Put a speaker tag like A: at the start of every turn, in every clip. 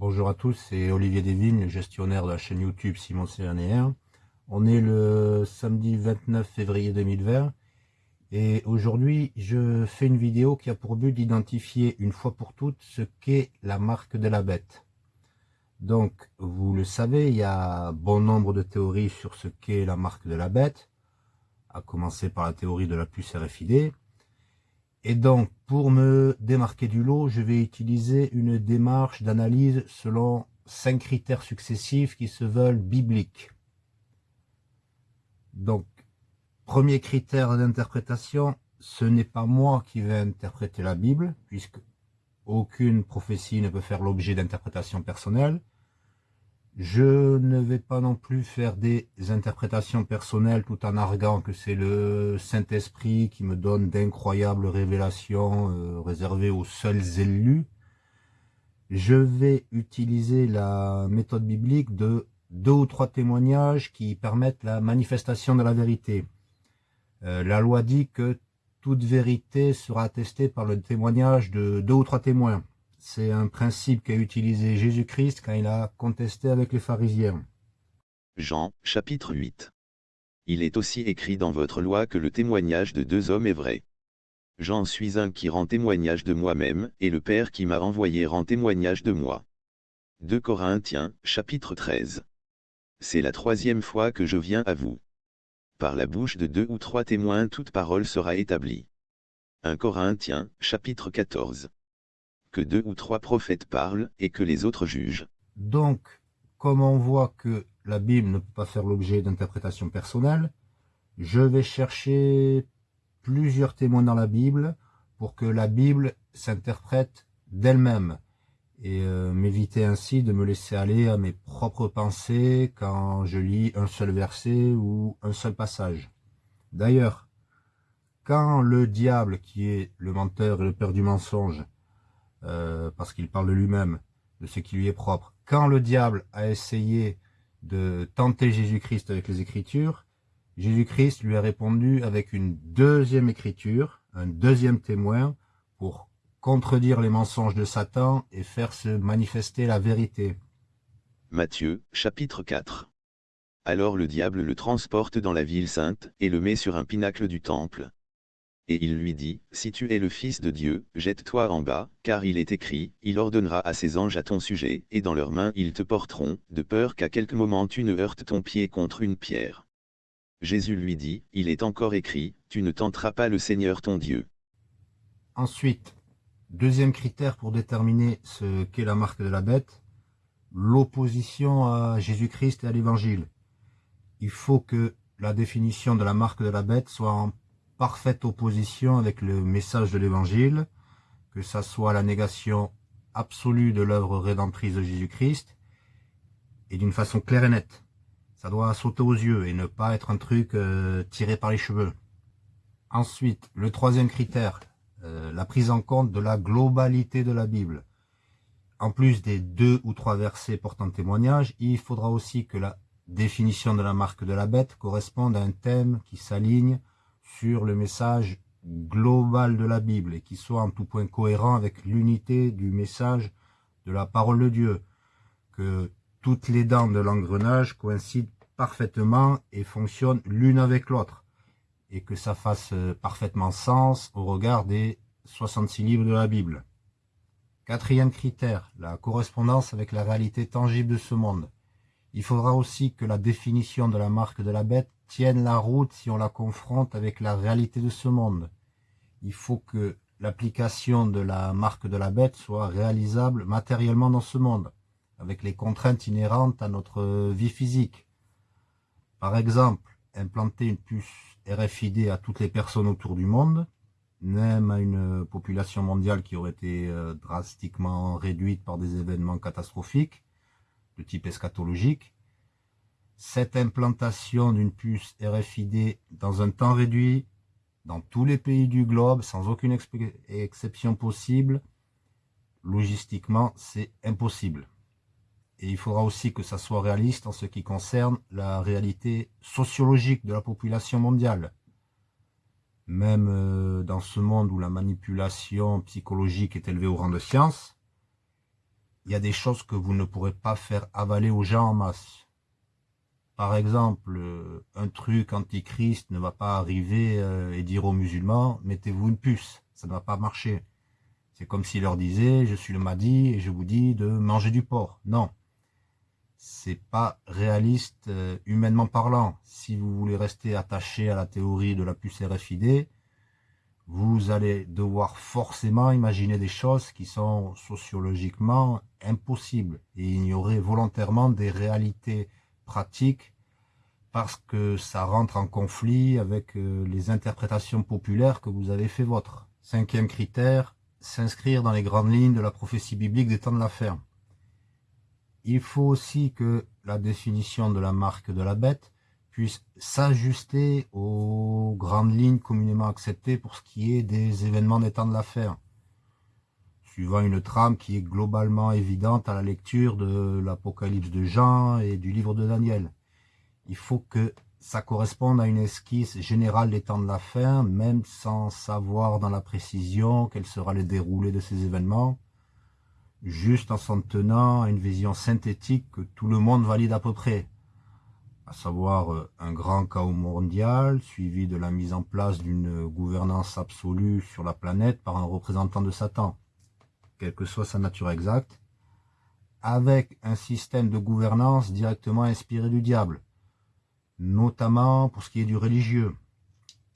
A: Bonjour à tous, c'est Olivier Desvignes, gestionnaire de la chaîne YouTube Simon Cyrénéen. On est le samedi 29 février 2020 et aujourd'hui je fais une vidéo qui a pour but d'identifier une fois pour toutes ce qu'est la marque de la bête. Donc vous le savez, il y a bon nombre de théories sur ce qu'est la marque de la bête, à commencer par la théorie de la puce RFID. Et donc, pour me démarquer du lot, je vais utiliser une démarche d'analyse selon cinq critères successifs qui se veulent bibliques. Donc, premier critère d'interprétation, ce n'est pas moi qui vais interpréter la Bible, puisque aucune prophétie ne peut faire l'objet d'interprétation personnelle. Je ne vais pas non plus faire des interprétations personnelles tout en arguant que c'est le Saint-Esprit qui me donne d'incroyables révélations euh, réservées aux seuls élus. Je vais utiliser la méthode biblique de deux ou trois témoignages qui permettent la manifestation de la vérité. Euh, la loi dit que toute vérité sera attestée par le témoignage de deux ou trois témoins. C'est un principe qu'a utilisé Jésus-Christ quand il a contesté avec les pharisiens.
B: Jean, chapitre 8. Il est aussi écrit dans votre loi que le témoignage de deux hommes est vrai. J'en suis un qui rend témoignage de moi-même, et le Père qui m'a envoyé rend témoignage de moi. 2 Corinthiens, chapitre 13. C'est la troisième fois que je viens à vous. Par la bouche de deux ou trois témoins toute parole sera établie. 1 Corinthiens, chapitre 14 que deux ou trois prophètes parlent et que les autres jugent.
A: Donc, comme on voit que la Bible ne peut pas faire l'objet d'interprétation personnelle, je vais chercher plusieurs témoins dans la Bible pour que la Bible s'interprète d'elle-même et euh, m'éviter ainsi de me laisser aller à mes propres pensées quand je lis un seul verset ou un seul passage. D'ailleurs, quand le diable, qui est le menteur et le père du mensonge, euh, parce qu'il parle de lui-même, de ce qui lui est propre. Quand le diable a essayé de tenter Jésus-Christ avec les Écritures, Jésus-Christ lui a répondu avec une deuxième écriture, un deuxième témoin, pour contredire les mensonges de Satan et faire se manifester la vérité.
B: Matthieu, chapitre 4 Alors le diable le transporte dans la ville sainte, et le met sur un pinacle du temple, et il lui dit, Si tu es le Fils de Dieu, jette-toi en bas, car il est écrit, il ordonnera à ses anges à ton sujet, et dans leurs mains ils te porteront, de peur qu'à quelque moment tu ne heurtes ton pied contre une pierre. Jésus lui dit, Il est encore écrit, tu ne tenteras pas le Seigneur ton Dieu.
A: Ensuite, deuxième critère pour déterminer ce qu'est la marque de la bête, l'opposition à Jésus-Christ et à l'Évangile. Il faut que la définition de la marque de la bête soit en parfaite opposition avec le message de l'Évangile, que ça soit la négation absolue de l'œuvre rédemptrice de Jésus-Christ, et d'une façon claire et nette. Ça doit sauter aux yeux et ne pas être un truc euh, tiré par les cheveux. Ensuite, le troisième critère, euh, la prise en compte de la globalité de la Bible. En plus des deux ou trois versets portant témoignage, il faudra aussi que la définition de la marque de la bête corresponde à un thème qui s'aligne sur le message global de la Bible et qui soit en tout point cohérent avec l'unité du message de la parole de Dieu, que toutes les dents de l'engrenage coïncident parfaitement et fonctionnent l'une avec l'autre, et que ça fasse parfaitement sens au regard des 66 livres de la Bible. Quatrième critère, la correspondance avec la réalité tangible de ce monde. Il faudra aussi que la définition de la marque de la bête tienne la route si on la confronte avec la réalité de ce monde. Il faut que l'application de la marque de la bête soit réalisable matériellement dans ce monde, avec les contraintes inhérentes à notre vie physique. Par exemple, implanter une puce RFID à toutes les personnes autour du monde, même à une population mondiale qui aurait été euh, drastiquement réduite par des événements catastrophiques de type eschatologique, cette implantation d'une puce RFID dans un temps réduit, dans tous les pays du globe, sans aucune exception possible, logistiquement, c'est impossible. Et il faudra aussi que ça soit réaliste en ce qui concerne la réalité sociologique de la population mondiale. Même euh, dans ce monde où la manipulation psychologique est élevée au rang de science, il y a des choses que vous ne pourrez pas faire avaler aux gens en masse. Par exemple, euh, un truc antichrist ne va pas arriver euh, et dire aux musulmans, mettez-vous une puce, ça ne va pas marcher. C'est comme s'il leur disait, je suis le Mahdi et je vous dis de manger du porc. Non, c'est pas réaliste euh, humainement parlant. Si vous voulez rester attaché à la théorie de la puce RFID, vous allez devoir forcément imaginer des choses qui sont sociologiquement impossibles et ignorer volontairement des réalités pratiques parce que ça rentre en conflit avec euh, les interprétations populaires que vous avez fait votre. Cinquième critère, s'inscrire dans les grandes lignes de la prophétie biblique des temps de la ferme. Il faut aussi que la définition de la marque de la bête puisse s'ajuster aux grandes lignes communément acceptées pour ce qui est des événements des temps de l'affaire, suivant une trame qui est globalement évidente à la lecture de l'Apocalypse de Jean et du livre de Daniel. Il faut que ça corresponde à une esquisse générale des temps de l'affaire, même sans savoir dans la précision quel sera le déroulé de ces événements, juste en s'en tenant à une vision synthétique que tout le monde valide à peu près, à savoir euh, un grand chaos mondial, suivi de la mise en place d'une gouvernance absolue sur la planète par un représentant de Satan, quelle que soit sa nature exacte, avec un système de gouvernance directement inspiré du diable, notamment pour ce qui est du religieux,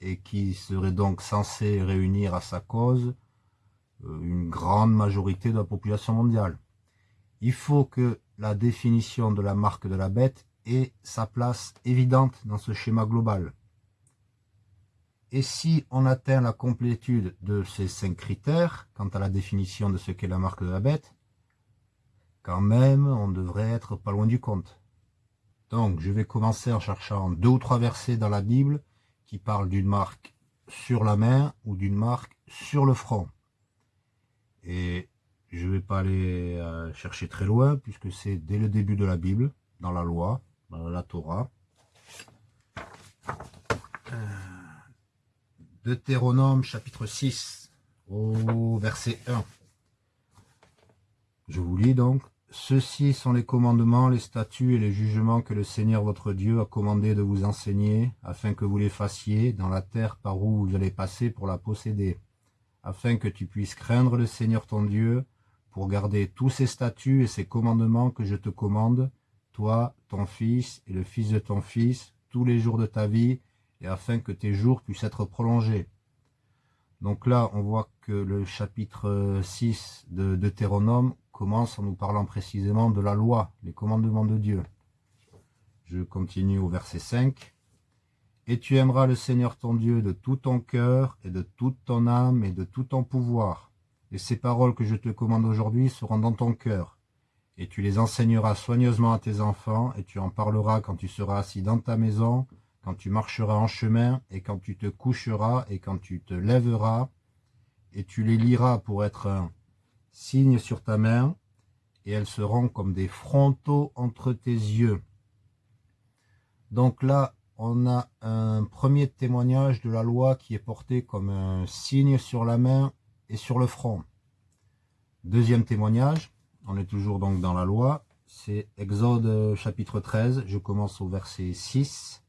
A: et qui serait donc censé réunir à sa cause euh, une grande majorité de la population mondiale. Il faut que la définition de la marque de la bête et sa place évidente dans ce schéma global. Et si on atteint la complétude de ces cinq critères, quant à la définition de ce qu'est la marque de la bête, quand même, on devrait être pas loin du compte. Donc, je vais commencer en cherchant deux ou trois versets dans la Bible qui parlent d'une marque sur la main ou d'une marque sur le front. Et je ne vais pas aller euh, chercher très loin, puisque c'est dès le début de la Bible, dans la loi, la Torah. Euh, Deutéronome chapitre 6 au verset 1. Je vous lis donc. Ceux-ci sont les commandements, les statuts et les jugements que le Seigneur votre Dieu a commandé de vous enseigner, afin que vous les fassiez dans la terre par où vous allez passer pour la posséder, afin que tu puisses craindre le Seigneur ton Dieu, pour garder tous ses statuts et ses commandements que je te commande, toi, ton fils et le fils de ton fils, tous les jours de ta vie, afin que tes jours puissent être prolongés. Donc là, on voit que le chapitre 6 de Deutéronome commence en nous parlant précisément de la loi, les commandements de Dieu. Je continue au verset 5. Et tu aimeras le Seigneur ton Dieu de tout ton cœur et de toute ton âme et de tout ton pouvoir. Et ces paroles que je te commande aujourd'hui seront dans ton cœur et tu les enseigneras soigneusement à tes enfants, et tu en parleras quand tu seras assis dans ta maison, quand tu marcheras en chemin, et quand tu te coucheras, et quand tu te lèveras, et tu les liras pour être un signe sur ta main, et elles seront comme des frontaux entre tes yeux. Donc là, on a un premier témoignage de la loi qui est porté comme un signe sur la main et sur le front. Deuxième témoignage, on est toujours donc dans la loi. C'est Exode euh, chapitre 13. Je commence au verset 6.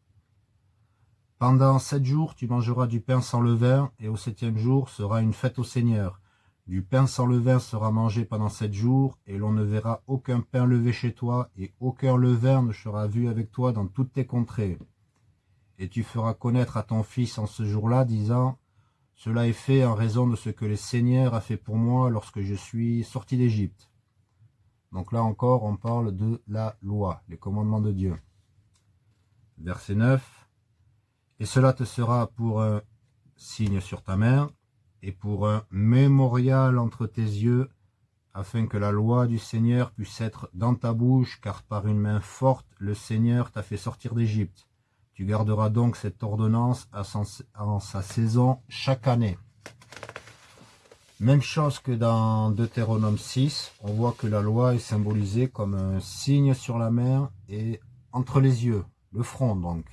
A: Pendant sept jours, tu mangeras du pain sans levain, et au septième jour sera une fête au Seigneur. Du pain sans levain sera mangé pendant sept jours, et l'on ne verra aucun pain levé chez toi, et aucun levain ne sera vu avec toi dans toutes tes contrées. Et tu feras connaître à ton fils en ce jour-là, disant, Cela est fait en raison de ce que le Seigneur a fait pour moi lorsque je suis sorti d'Égypte. Donc là encore, on parle de la loi, les commandements de Dieu. Verset 9. Et cela te sera pour un signe sur ta main et pour un mémorial entre tes yeux, afin que la loi du Seigneur puisse être dans ta bouche, car par une main forte, le Seigneur t'a fait sortir d'Égypte. Tu garderas donc cette ordonnance en sa saison chaque année. Même chose que dans Deutéronome 6, on voit que la loi est symbolisée comme un signe sur la mer et entre les yeux, le front donc.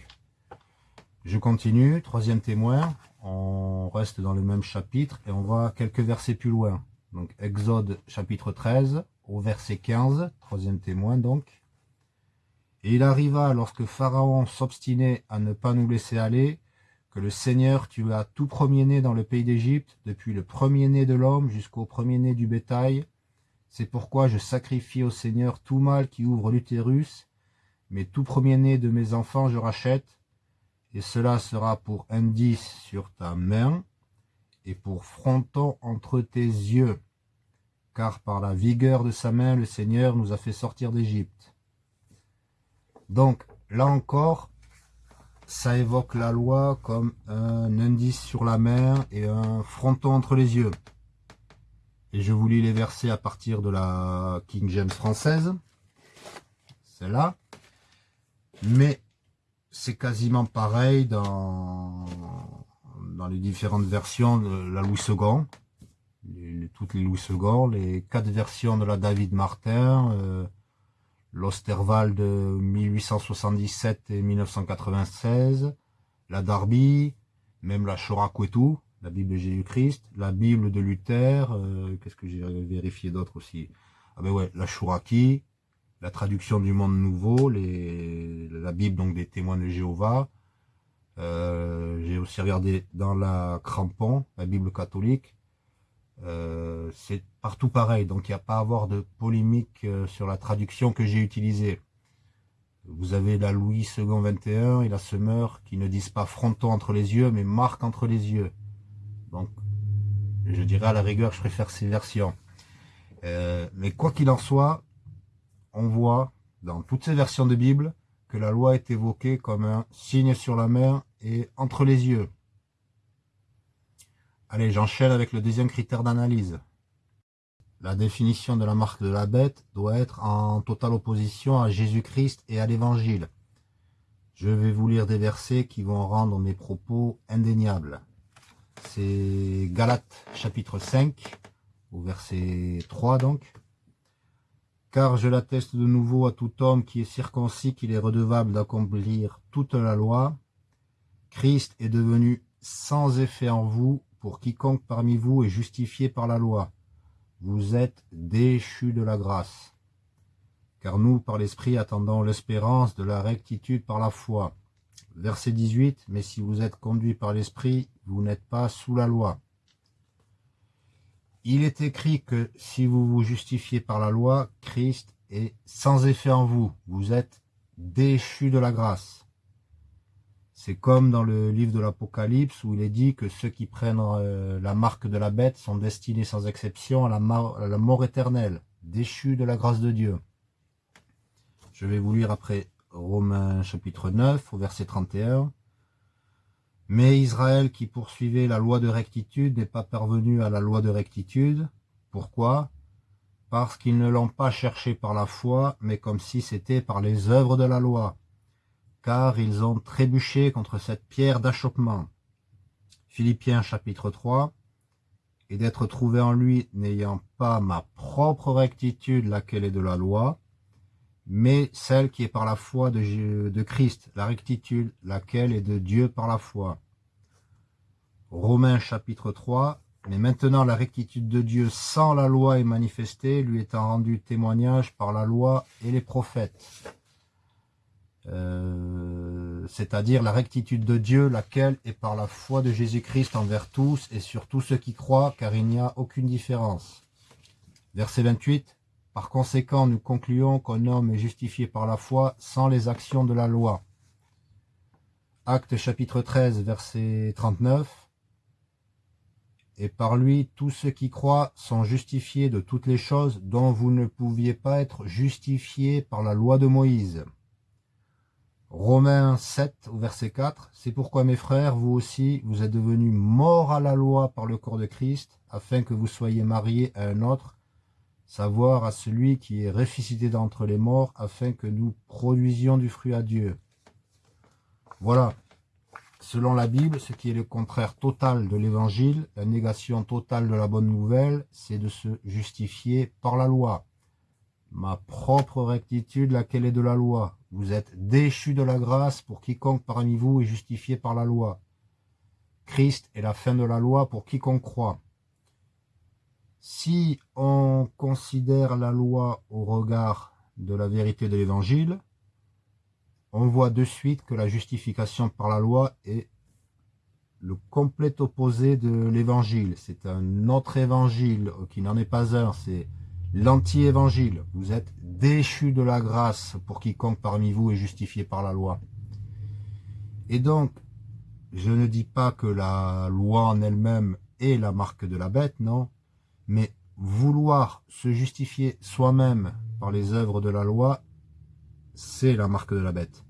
A: Je continue, troisième témoin, on reste dans le même chapitre et on voit quelques versets plus loin. Donc Exode chapitre 13, au verset 15, troisième témoin donc. Et il arriva, lorsque Pharaon s'obstinait à ne pas nous laisser aller, que le Seigneur tua tout premier-né dans le pays d'Égypte, depuis le premier-né de l'homme jusqu'au premier-né du bétail. C'est pourquoi je sacrifie au Seigneur tout mâle qui ouvre l'utérus, mais tout premier-né de mes enfants je rachète, et cela sera pour indice sur ta main, et pour fronton entre tes yeux, car par la vigueur de sa main le Seigneur nous a fait sortir d'Égypte. Donc, là encore, ça évoque la loi comme un indice sur la main et un fronton entre les yeux. Et je vous lis les versets à partir de la King James française. C'est là. Mais c'est quasiment pareil dans, dans les différentes versions de la Louis II. toutes les Louis II, les quatre versions de la David Martin, euh, l'Osterwald de 1877 et 1996, la Darby, même la Chorakwetu, la Bible de Jésus-Christ, la Bible de Luther, euh, qu'est-ce que j'ai vérifié d'autre aussi? Ah ben ouais, la Shuraki, la traduction du Monde Nouveau, la Bible donc des témoins de Jéhovah. Euh, j'ai aussi regardé dans la Crampon, la Bible catholique. Euh, c'est partout pareil, donc il n'y a pas à avoir de polémique sur la traduction que j'ai utilisée. Vous avez la Louis II 21 et la Semeur qui ne disent pas fronton entre les yeux, mais marque entre les yeux. Donc, je dirais à la rigueur, je préfère ces versions. Euh, mais quoi qu'il en soit, on voit dans toutes ces versions de Bible que la loi est évoquée comme un signe sur la main et entre les yeux. Allez, j'enchaîne avec le deuxième critère d'analyse. La définition de la marque de la bête doit être en totale opposition à Jésus-Christ et à l'Évangile. Je vais vous lire des versets qui vont rendre mes propos indéniables c'est Galates chapitre 5, au verset 3 donc. Car je l'atteste de nouveau à tout homme qui est circoncis qu'il est redevable d'accomplir toute la loi. Christ est devenu sans effet en vous pour quiconque parmi vous est justifié par la loi. Vous êtes déchus de la grâce. Car nous, par l'Esprit, attendons l'espérance de la rectitude par la foi. Verset 18, mais si vous êtes conduit par l'Esprit, vous n'êtes pas sous la loi. Il est écrit que si vous vous justifiez par la loi, Christ est sans effet en vous. Vous êtes déchu de la grâce. C'est comme dans le livre de l'Apocalypse où il est dit que ceux qui prennent euh, la marque de la bête sont destinés sans exception à la, mort, à la mort éternelle, déchus de la grâce de Dieu. Je vais vous lire après Romains chapitre 9 au verset 31. Mais Israël qui poursuivait la loi de rectitude n'est pas parvenu à la loi de rectitude. Pourquoi? Parce qu'ils ne l'ont pas cherché par la foi, mais comme si c'était par les œuvres de la loi. Car ils ont trébuché contre cette pierre d'achoppement. Philippiens chapitre 3 et d'être trouvé en lui n'ayant pas ma propre rectitude, laquelle est de la loi, mais celle qui est par la foi de, de Christ, la rectitude, laquelle est de Dieu par la foi. Romains chapitre 3, mais maintenant la rectitude de Dieu sans la loi est manifestée, lui étant rendue témoignage par la loi et les prophètes. Euh, c'est-à-dire la rectitude de Dieu, laquelle est par la foi de Jésus-Christ envers tous et sur tous ceux qui croient, car il n'y a aucune différence. Verset 28, par conséquent, nous concluons qu'un homme est justifié par la foi sans les actions de la loi. Acte chapitre 13, verset 39. Et par lui, tous ceux qui croient sont justifiés de toutes les choses dont vous ne pouviez pas être justifiés par la loi de Moïse. Romains 7, verset 4. C'est pourquoi, mes frères, vous aussi, vous êtes devenus morts à la loi par le corps de Christ, afin que vous soyez mariés à un autre, savoir à celui qui est ressuscité d'entre les morts, afin que nous produisions du fruit à Dieu. Voilà, selon la Bible, ce qui est le contraire total de l'évangile, la négation totale de la bonne nouvelle, c'est de se justifier par la loi. Ma propre rectitude, laquelle est de la loi. Vous êtes déchus de la grâce pour quiconque parmi vous est justifié par la loi. Christ est la fin de la loi pour quiconque croit. Si on considère la loi au regard de la vérité de l'évangile, on voit de suite que la justification par la loi est le complet opposé de l'évangile. C'est un autre évangile qui n'en est pas un, c'est l'anti-évangile. Vous êtes déchu de la grâce pour quiconque parmi vous est justifié par la loi. Et donc, je ne dis pas que la loi en elle-même est la marque de la bête, non, mais vouloir se justifier soi-même par les œuvres de la loi, c'est la marque de la bête.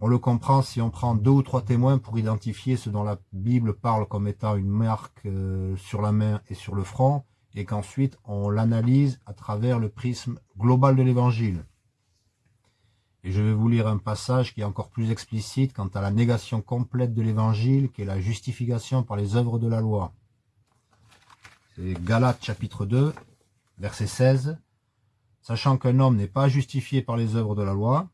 A: On le comprend si on prend deux ou trois témoins pour identifier ce dont la Bible parle comme étant une marque euh, sur la main et sur le front, et qu'ensuite on l'analyse à travers le prisme global de l'Évangile. Et je vais vous lire un passage qui est encore plus explicite quant à la négation complète de l'Évangile, qui est la justification par les œuvres de la loi. C'est Galates chapitre 2, verset 16. Sachant qu'un homme n'est pas justifié par les œuvres de la loi,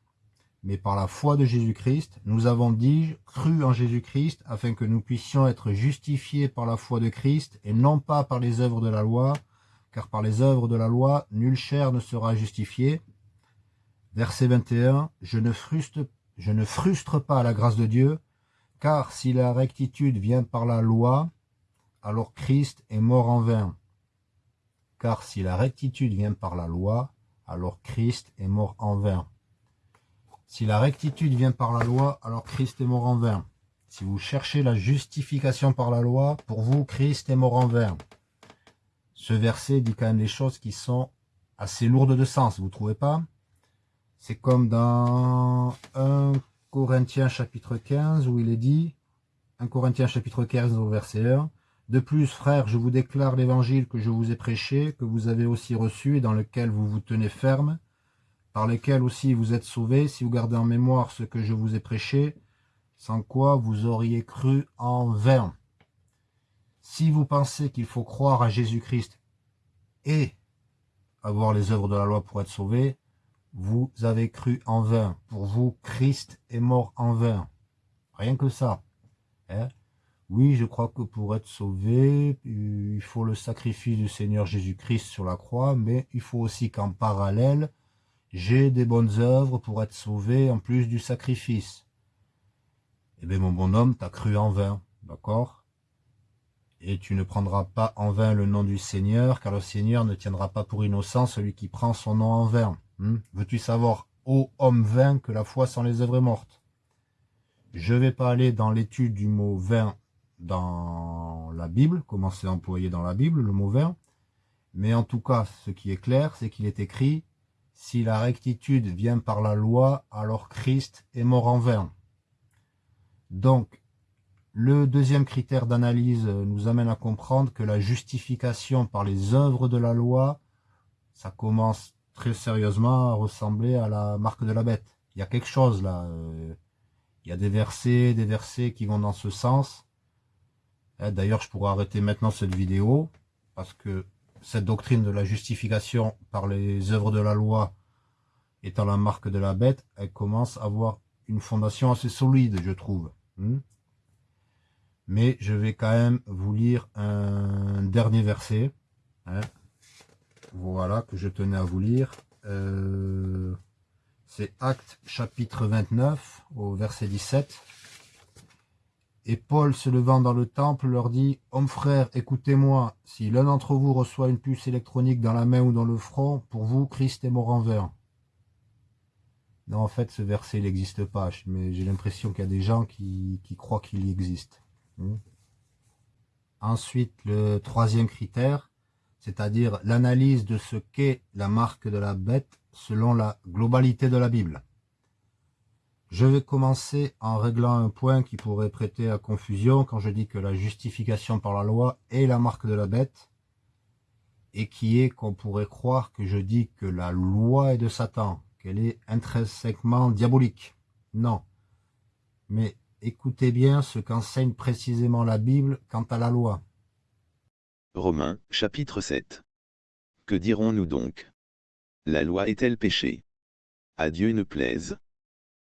A: mais par la foi de Jésus-Christ, nous avons, dis-je, cru en Jésus-Christ, afin que nous puissions être justifiés par la foi de Christ, et non pas par les œuvres de la loi, car par les œuvres de la loi, nulle chair ne sera justifiée. Verset 21, je ne, je ne frustre pas la grâce de Dieu, car si la rectitude vient par la loi, alors Christ est mort en vain. Car si la rectitude vient par la loi, alors Christ est mort en vain. Si la rectitude vient par la loi, alors Christ est mort en vain. Si vous cherchez la justification par la loi, pour vous, Christ est mort en vain. Ce verset dit quand même des choses qui sont assez lourdes de sens, vous trouvez pas? C'est comme dans 1 Corinthiens chapitre 15 où il est dit, 1 Corinthiens chapitre 15 au verset 1, De plus, frères, je vous déclare l'évangile que je vous ai prêché, que vous avez aussi reçu et dans lequel vous vous tenez ferme, par lesquels aussi vous êtes sauvés, si vous gardez en mémoire ce que je vous ai prêché, sans quoi vous auriez cru en vain. Si vous pensez qu'il faut croire à Jésus-Christ et avoir les œuvres de la loi pour être sauvé, vous avez cru en vain. Pour vous, Christ est mort en vain. Rien que ça. Hein. Oui, je crois que pour être sauvé, il faut le sacrifice du Seigneur Jésus-Christ sur la croix, mais il faut aussi qu'en parallèle, j'ai des bonnes œuvres pour être sauvé en plus du sacrifice. Eh bien, mon bonhomme, t'as cru en vain, d'accord? Et tu ne prendras pas en vain le nom du Seigneur, car le Seigneur ne tiendra pas pour innocent celui qui prend son nom en vain. Hmm Veux-tu savoir, ô homme vain, que la foi sans les œuvres est morte? Je ne vais pas aller dans l'étude du mot vain dans la Bible, comment c'est employé dans la Bible, le mot vain, mais en tout cas, ce qui est clair, c'est qu'il est écrit si la rectitude vient par la loi, alors Christ est mort en vain. Donc, le deuxième critère d'analyse nous amène à comprendre que la justification par les œuvres de la loi, ça commence très sérieusement à ressembler à la marque de la bête. Il y a quelque chose là. Euh, il y a des versets, des versets qui vont dans ce sens. Eh, d'ailleurs, je pourrais arrêter maintenant cette vidéo parce que cette doctrine de la justification par les œuvres de la loi étant la marque de la bête, elle commence à avoir une fondation assez solide, je trouve. Hmm? Mais je vais quand même vous lire un dernier verset. Hein. Voilà, que je tenais à vous lire. Euh, c'est Acte chapitre 29, au verset 17. Et Paul, se levant dans le temple, leur dit, « Hommes frères, écoutez-moi, si l'un d'entre vous reçoit une puce électronique dans la main ou dans le front, pour vous, Christ est mort en vain. » Non, en fait, ce verset, n'existe pas, mais j'ai l'impression qu'il y a des gens qui, croient qu'il y existe. Hmm. Ensuite, le troisième critère, c'est-à-dire l'analyse de ce qu'est la marque de la bête selon la globalité de la Bible. Je vais commencer en réglant un point qui pourrait prêter à confusion quand je dis que la justification par la loi est la marque de la bête et qui est qu'on pourrait croire que je dis que la loi est de Satan, qu'elle est intrinsèquement diabolique. Non. Mais écoutez bien ce qu'enseigne précisément la Bible quant à la loi.
B: Romains, chapitre 7. Que dirons-nous donc? La loi est-elle péché? À Dieu ne plaise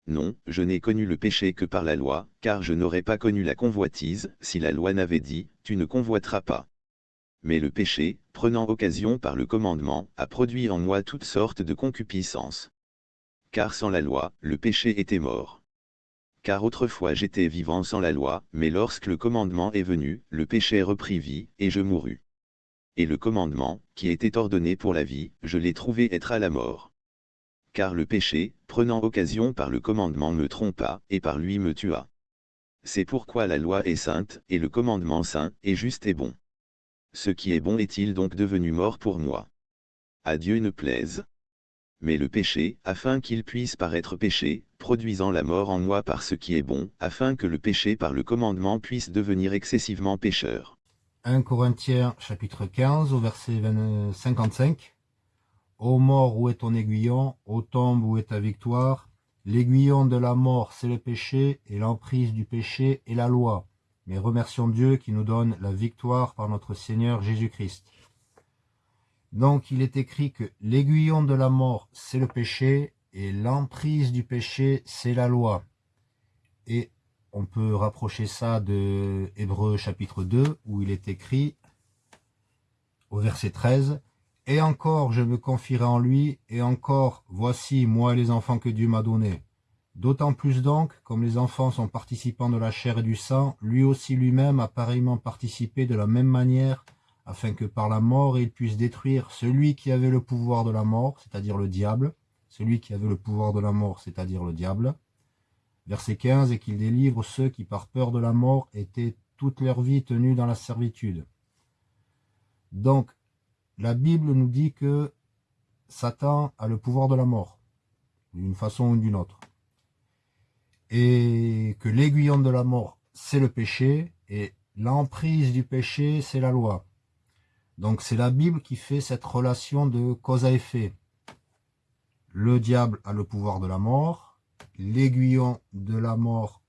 B: non, je n'ai connu le péché que par la loi, car je n'aurais pas connu la convoitise, si la loi n'avait dit, tu ne convoiteras pas. Mais le péché, prenant occasion par le commandement, a produit en moi toutes sortes de concupiscences. Car sans la loi, le péché était mort. Car autrefois j'étais vivant sans la loi, mais lorsque le commandement est venu, le péché reprit vie, et je mourus. Et le commandement, qui était ordonné pour la vie, je l'ai trouvé être à la mort. Car le péché, prenant occasion par le commandement me trompa, et par lui me tua. C'est pourquoi la loi est sainte, et le commandement saint, et juste et bon. Ce qui est bon est-il donc devenu mort pour moi? À Dieu ne plaise. Mais le péché, afin qu'il puisse paraître péché, produisant la mort en moi par ce qui est bon, afin que le péché par le commandement puisse devenir excessivement pécheur.
A: 1 Corinthiens chapitre 15 au verset 55. Ô mort, où est ton aiguillon Ô tombe, où est ta victoire L'aiguillon de la mort, c'est le péché, et l'emprise du péché est la loi mais remercions Dieu qui nous donne la victoire par notre Seigneur Jésus-Christ. Donc il est écrit que l'aiguillon de la mort, c'est le péché, et l'emprise du péché, c'est la loi. Et on peut rapprocher ça de Hébreu chapitre 2, où il est écrit, au verset 13, « Et encore, je me confierai en lui, et encore, voici, moi les enfants que Dieu m'a donnés. D'autant plus donc, comme les enfants sont participants de la chair et du sang, lui aussi lui-même a pareillement participé de la même manière, afin que par la mort il puisse détruire celui qui avait le pouvoir de la mort, c'est-à-dire le diable, celui qui avait le pouvoir de la mort, c'est-à-dire le diable. Verset 15, et qu'il délivre ceux qui par peur de la mort étaient toute leur vie tenus dans la servitude. Donc, la Bible nous dit que Satan a le pouvoir de la mort, d'une façon ou d'une autre et que l'aiguillon de la mort, c'est le péché, et l'emprise du péché, c'est la loi. Donc c'est la Bible qui fait cette relation de cause à effet. Le diable a le pouvoir de la mort, l'aiguillon de la mort,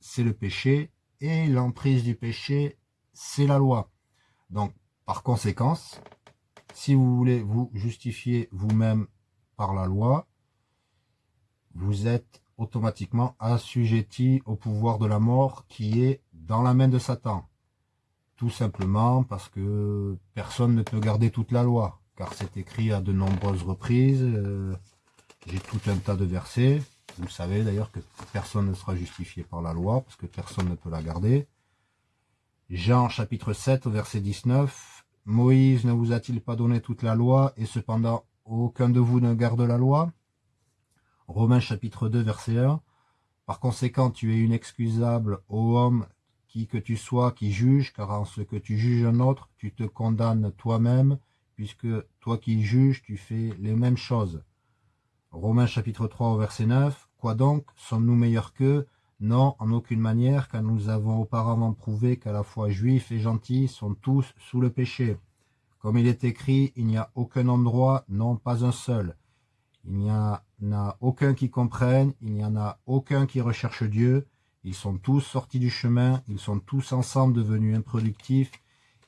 A: c'est le péché, et l'emprise du péché, c'est la loi. Donc, par conséquence, si vous voulez vous justifier vous-même par la loi, vous êtes automatiquement assujetti au pouvoir de la mort qui est dans la main de Satan. Tout simplement parce que personne ne peut garder toute la loi, car c'est écrit à de nombreuses reprises. Euh, j'ai tout un tas de versets. Vous savez d'ailleurs que personne ne sera justifié par la loi, parce que personne ne peut la garder. Jean chapitre 7 au verset 19. Moïse ne vous a-t-il pas donné toute la loi, et cependant aucun de vous ne garde la loi? Romains chapitre 2 verset 1. Par conséquent, tu es inexcusable, ô homme, qui que tu sois, qui juge, car en ce que tu juges un autre, tu te condamnes toi-même, puisque toi qui juges, tu fais les mêmes choses. Romains chapitre 3 verset 9. Quoi donc? Sommes-nous meilleurs qu'eux? Non, en aucune manière, car nous avons auparavant prouvé qu'à la fois juifs et gentils sont tous sous le péché. Comme il est écrit, il n'y a aucun endroit, non pas un seul. Il n'y en a aucun qui comprenne, il n'y en a aucun qui recherche Dieu. Ils sont tous sortis du chemin, ils sont tous ensemble devenus improductifs.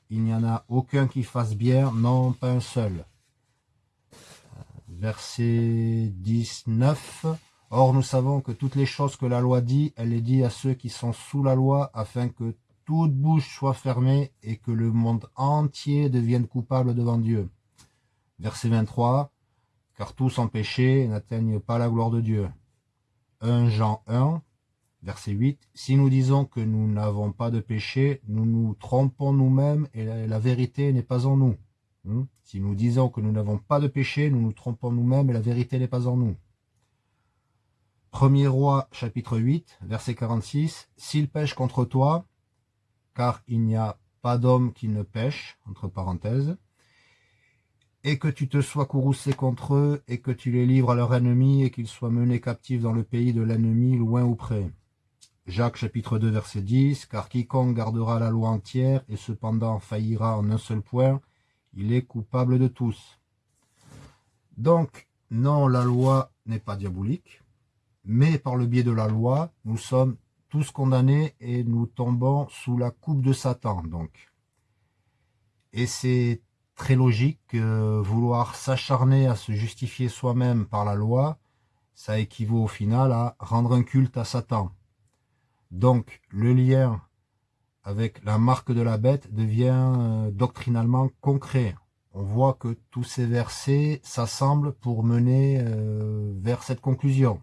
A: Il n'y en a aucun qui fasse bien, non pas un seul. Verset 19. Or nous savons que toutes les choses que la loi dit, elle les dit à ceux qui sont sous la loi, afin que toute bouche soit fermée et que le monde entier devienne coupable devant Dieu. Verset 23 car tous ont péché n'atteignent pas la gloire de Dieu. 1 Jean 1, verset 8, Si nous disons que nous n'avons pas de péché, nous nous trompons nous-mêmes et la, vérité n'est pas en nous. Hmm? Si nous disons que nous n'avons pas de péché, nous nous trompons nous-mêmes et la vérité n'est pas en nous. Premier roi, chapitre 8, verset 46, S'il pêche contre toi, car il n'y a pas d'homme qui ne pêche, entre parenthèses, et que tu te sois courroucé contre eux, et que tu les livres à leur ennemi, et qu'ils soient menés captifs dans le pays de l'ennemi, loin ou près. Jacques chapitre 2 verset 10, car quiconque gardera la loi entière, et cependant faillira en un seul point, il est coupable de tous. Donc, non, la loi n'est pas diabolique, mais par le biais de la loi, nous sommes tous condamnés et nous tombons sous la coupe de Satan, donc. Et c'est très logique que vouloir s'acharner à se justifier soi-même par la loi, ça équivaut au final à rendre un culte à Satan. Donc, le lien avec la marque de la bête devient euh, doctrinalement concret. On voit que tous ces versets s'assemblent pour mener euh, vers cette conclusion.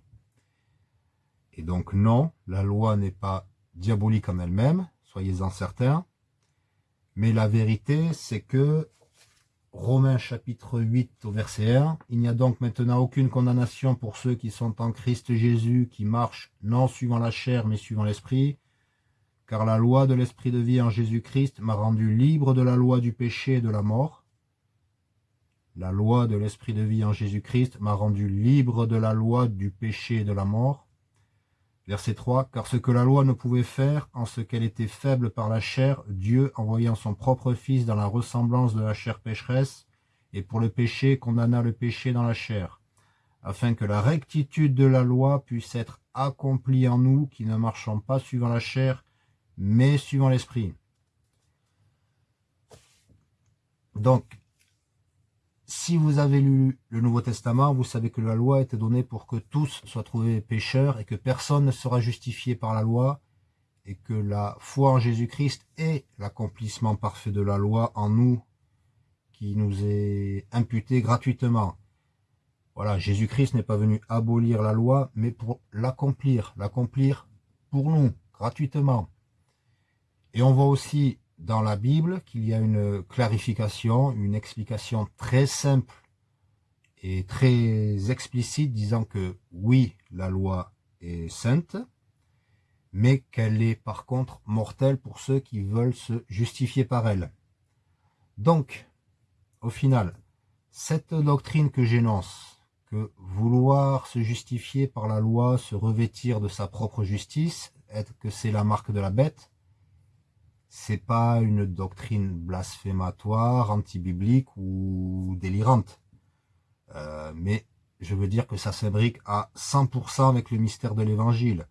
A: Et donc non, la loi n'est pas diabolique en elle-même, soyez-en certains. Mais la vérité, c'est que Romains chapitre 8 au verset 1, il n'y a donc maintenant aucune condamnation pour ceux qui sont en Christ Jésus, qui marchent non suivant la chair, mais suivant l'esprit, car la loi de l'esprit de vie en Jésus-Christ m'a rendu libre de la loi du péché et de la mort. La loi de l'esprit de vie en Jésus-Christ m'a rendu libre de la loi du péché et de la mort. Verset 3, Car ce que la loi ne pouvait faire, en ce qu'elle était faible par la chair, Dieu, envoyant son propre Fils dans la ressemblance de la chair pécheresse, et pour le péché condamna le péché dans la chair, afin que la rectitude de la loi puisse être accomplie en nous qui ne marchons pas suivant la chair, mais suivant l'esprit. Donc, si vous avez lu le Nouveau Testament, vous savez que la loi était donnée pour que tous soient trouvés pécheurs et que personne ne sera justifié par la loi et que la foi en Jésus-Christ est l'accomplissement parfait de la loi en nous qui nous est imputé gratuitement. Voilà, Jésus-Christ n'est pas venu abolir la loi, mais pour l'accomplir, l'accomplir pour nous, gratuitement. Et on voit aussi dans la Bible qu'il y a une clarification, une explication très simple et très explicite disant que oui, la loi est sainte, mais qu'elle est par contre mortelle pour ceux qui veulent se justifier par elle. Donc, au final, cette doctrine que j'énonce, que vouloir se justifier par la loi, se revêtir de sa propre justice, être que c'est la marque de la bête, c'est pas une doctrine blasphématoire, anti-biblique ou délirante. Euh, mais je veux dire que ça s'imbrique à 100% avec le mystère de l'évangile,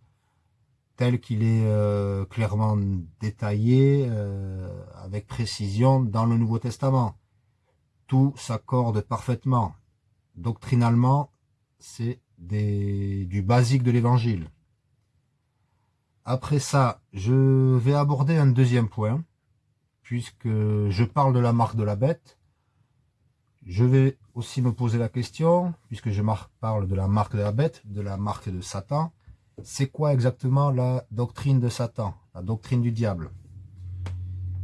A: tel qu'il est euh, clairement détaillé euh, avec précision dans le Nouveau Testament. Tout s'accorde parfaitement. Doctrinalement, c'est du basique de l'évangile. Après ça, je vais aborder un deuxième point, puisque je parle de la marque de la bête. Je vais aussi me poser la question, puisque je parle de la marque de la bête, de la marque de Satan, c'est quoi exactement la doctrine de Satan, la doctrine du diable?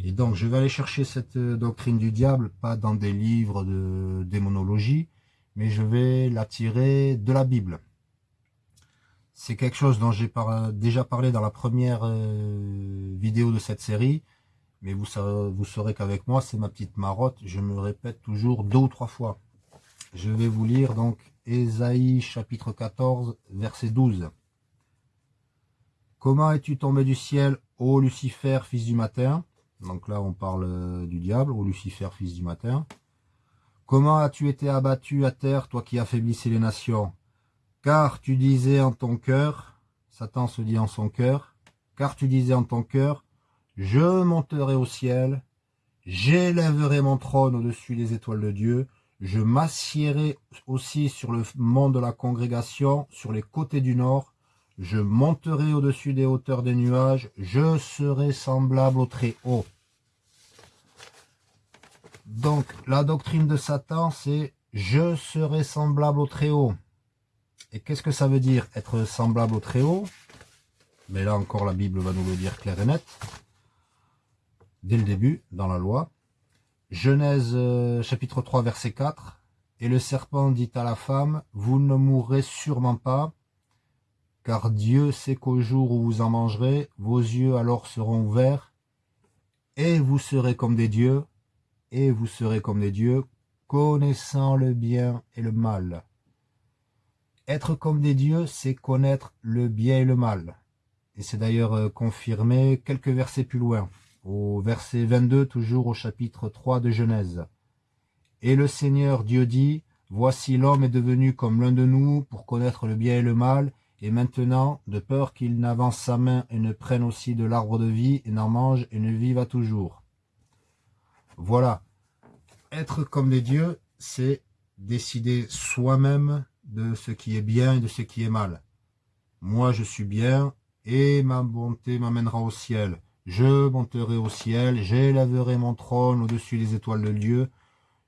A: Et donc, je vais aller chercher cette doctrine du diable, pas dans des livres de démonologie, mais je vais la tirer de la Bible. C'est quelque chose dont j'ai déjà parlé dans la première euh, vidéo de cette série. Mais vous, vous saurez qu'avec moi, c'est ma petite marotte. Je me répète toujours deux ou trois fois. Je vais vous lire donc Ésaïe chapitre 14, verset 12. Comment es-tu tombé du ciel, ô Lucifer, fils du matin? Donc là, on parle euh, du diable, ô Lucifer, fils du matin. Comment as-tu été abattu à terre, toi qui affaiblissais les nations? Car tu disais en ton cœur, Satan se dit en son cœur, car tu disais en ton cœur, je monterai au ciel, j'élèverai mon trône au-dessus des étoiles de Dieu, je m'assiérai aussi sur le mont de la congrégation, sur les côtés du nord, je monterai au-dessus des hauteurs des nuages, je serai semblable au très haut. Donc, la doctrine de Satan, c'est « je serai semblable au très haut ». Et qu'est-ce que ça veut dire être semblable au Très-Haut? Mais là encore, la Bible va nous le dire clair et net. Dès le début, dans la loi. Genèse euh, chapitre 3, verset 4. Et le serpent dit à la femme, vous ne mourrez sûrement pas, car Dieu sait qu'au jour où vous en mangerez, vos yeux alors seront ouverts, et vous serez comme des dieux, et vous serez comme des dieux, connaissant le bien et le mal. Être comme des dieux, c'est connaître le bien et le mal. Et c'est d'ailleurs euh, confirmé quelques versets plus loin, au verset 22, toujours au chapitre 3 de Genèse. Et le Seigneur Dieu dit, Voici l'homme est devenu comme l'un de nous pour connaître le bien et le mal, et maintenant, de peur qu'il n'avance sa main et ne prenne aussi de l'arbre de vie, et n'en mange et ne vive à toujours. Voilà. Être comme des dieux, c'est décider soi-même de ce qui est bien et de ce qui est mal. Moi, je suis bien, et ma bonté m'amènera au ciel. Je monterai au ciel, j'élèverai mon trône au-dessus des étoiles de Dieu,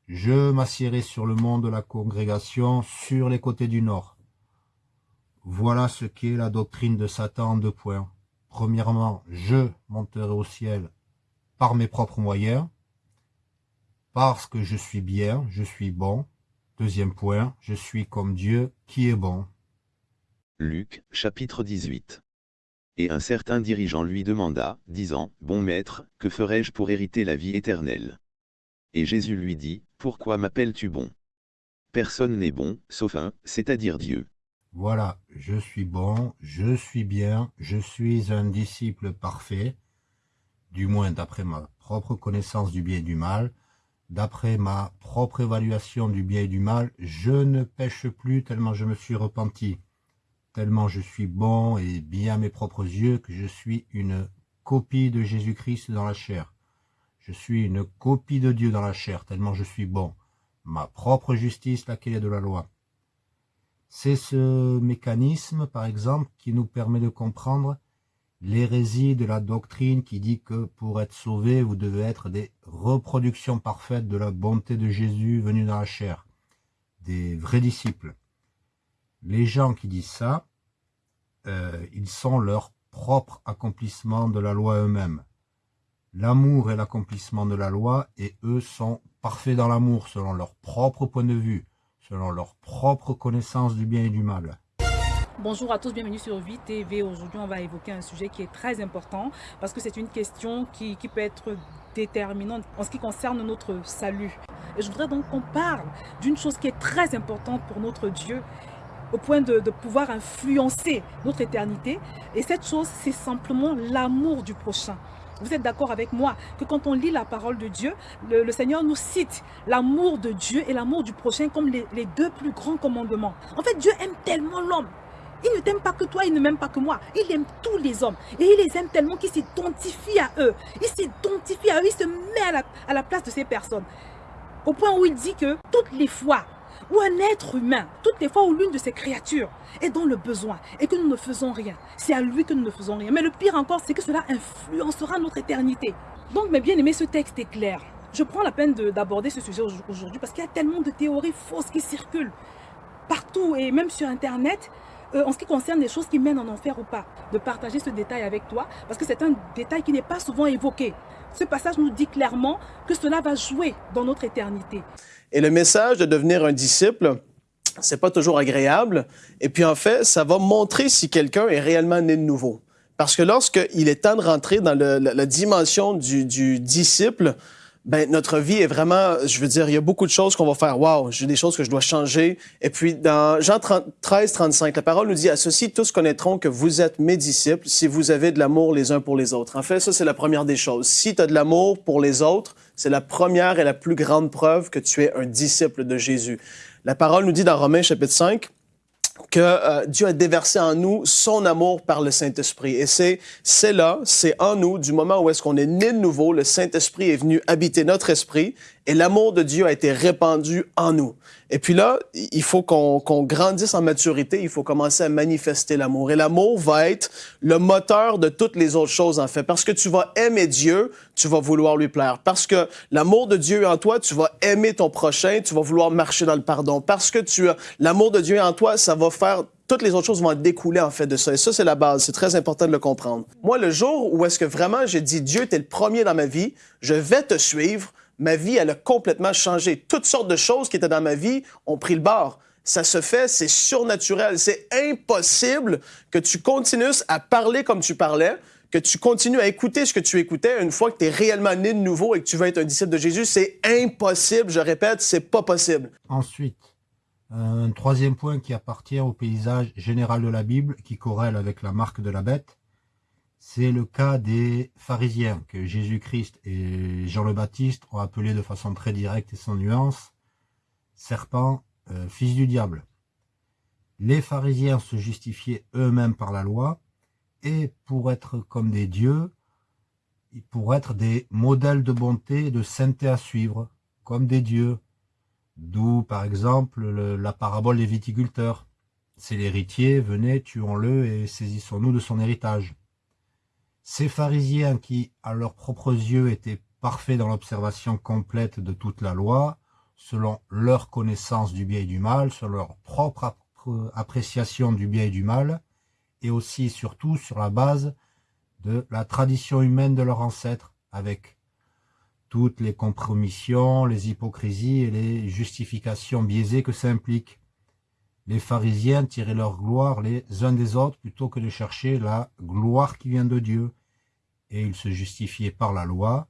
A: je m'assierai sur le mont de la congrégation, sur les côtés du nord. Voilà ce qu'est la doctrine de Satan en deux points. Premièrement, je monterai au ciel par mes propres moyens, parce que je suis bien, je suis bon. Deuxième point, je suis comme Dieu qui est bon.
B: Luc, chapitre 18 Et un certain dirigeant lui demanda, disant, Bon maître, que ferai-je pour hériter la vie éternelle? Et Jésus lui dit, Pourquoi m'appelles-tu bon? Personne n'est bon, sauf un, c'est-à-dire Dieu.
A: Voilà, je suis bon, je suis bien, je suis un disciple parfait, du moins d'après ma propre connaissance du bien et du mal, d'après ma propre évaluation du bien et du mal, je ne pêche plus tellement je me suis repenti tellement je suis bon et bien à mes propres yeux que je suis une copie de Jésus-Christ dans la chair. Je suis une copie de Dieu dans la chair, tellement je suis bon. Ma propre justice, laquelle est de la loi. C'est ce mécanisme, par exemple, qui nous permet de comprendre l'hérésie de la doctrine qui dit que pour être sauvé, vous devez être des reproductions parfaites de la bonté de Jésus venu dans la chair, des vrais disciples les gens qui disent ça, euh, ils sont leur propre accomplissement de la loi eux-mêmes. L'amour est l'accomplissement de la loi et eux sont parfaits dans l'amour selon leur propre point de vue, selon leur propre connaissance du bien et du mal.
C: Bonjour à tous, bienvenue sur Vie TV. Aujourd'hui, on va évoquer un sujet qui est très important parce que c'est une question qui, qui peut être déterminante en ce qui concerne notre salut. Et je voudrais donc qu'on parle d'une chose qui est très importante pour notre Dieu au point de, pouvoir influencer notre éternité. Et cette chose, c'est simplement l'amour du prochain. Vous êtes d'accord avec moi que quand on lit la parole de Dieu, le, Seigneur nous cite l'amour de Dieu et l'amour du prochain comme les, les, deux plus grands commandements. En fait, Dieu aime tellement l'homme. Il ne t'aime pas que toi, il ne m'aime pas que moi. Il aime tous les hommes. Et il les aime tellement qu'il s'identifie à eux. Il s'identifie à eux, il se met à la, place de ces personnes. Au point où il dit que toutes les fois ou un être humain, toutes les fois où l'une de ces créatures est dans le besoin et que nous ne faisons rien, c'est à lui que nous ne faisons rien. Mais le pire encore, c'est que cela influencera notre éternité. Donc, mes bien-aimés, ce texte est clair. Je prends la peine d'aborder ce sujet aujourd'hui parce qu'il y a tellement de théories fausses qui circulent partout et même sur Internet euh, en ce qui concerne les choses qui mènent en enfer ou pas, de partager ce détail avec toi, parce que c'est un détail qui n'est pas souvent évoqué. Ce passage nous dit clairement que cela va jouer dans notre éternité.
D: Et le message de devenir un disciple, c'est pas toujours agréable. Et puis en fait, ça va montrer si quelqu'un est réellement né de nouveau. Parce que lorsqu'il est temps de rentrer dans la, dimension du, du disciple, ben notre vie est vraiment, je veux dire, il y a beaucoup de choses qu'on va faire. Waouh, j'ai des choses que je dois changer. Et puis dans Jean 13, 35, la parole nous dit à ceci tous connaîtront que vous êtes mes disciples si vous avez de l'amour les uns pour les autres. En fait, ça c'est la première des choses. Si tu as de l'amour pour les autres, c'est la première et la plus grande preuve que tu es un disciple de Jésus. La parole nous dit dans Romains chapitre 5 que euh, Dieu a déversé en nous son amour par le Saint-Esprit. Et c'est c'est là, c'est en nous, du moment où est-ce qu'on est né de nouveau, le Saint-Esprit est venu habiter notre esprit et l'amour de Dieu a été répandu en nous. Et puis là, il faut qu'on grandisse en maturité, il faut commencer à manifester l'amour. Et l'amour va être le moteur de toutes les autres choses, en fait. Parce que tu vas aimer Dieu, tu vas vouloir lui plaire. Parce que l'amour de Dieu est en toi, tu vas aimer ton prochain, tu vas vouloir marcher dans le pardon. Parce que tu as l'amour de Dieu en toi, ça va faire toutes les autres choses vont découler en fait de ça. Et ça, c'est la base. C'est très important de le comprendre. Moi, le jour où est-ce que vraiment j'ai dit, Dieu, tu es le premier dans ma vie, je vais te suivre, ma vie, elle a complètement changé. Toutes sortes de choses qui étaient dans ma vie ont pris le bord. Ça se fait, c'est surnaturel. C'est impossible que tu continues à parler comme tu parlais, que tu continues à écouter ce que tu écoutais une fois que tu es réellement né de nouveau et que tu veux être un disciple de Jésus. C'est impossible, je répète, c'est pas possible.
A: Ensuite, un troisième point qui appartient au paysage général de la Bible, qui corrèle avec la marque de la bête, c'est le cas des pharisiens que Jésus-Christ et Jean le Baptiste ont appelé de façon très directe et sans nuance serpent, euh, fils du diable. Les pharisiens se justifiaient eux-mêmes par la loi et pour être comme des dieux, pour être des modèles de bonté et de sainteté à suivre, comme des dieux. D'où, par exemple, la parabole des viticulteurs. C'est l'héritier, venez, tuons-le et saisissons-nous de son héritage. Ces pharisiens qui, à leurs propres yeux, étaient parfaits dans l'observation complète de toute la loi, selon leur connaissance du bien et du mal, selon leur propre appréciation du bien et du mal, et aussi surtout sur la base de la tradition humaine de leurs ancêtres, avec toutes les compromissions, les hypocrisies et les justifications biaisées que ça implique. Les pharisiens tiraient leur gloire les uns des autres plutôt que de chercher la gloire qui vient de Dieu, et ils se justifiaient par la loi,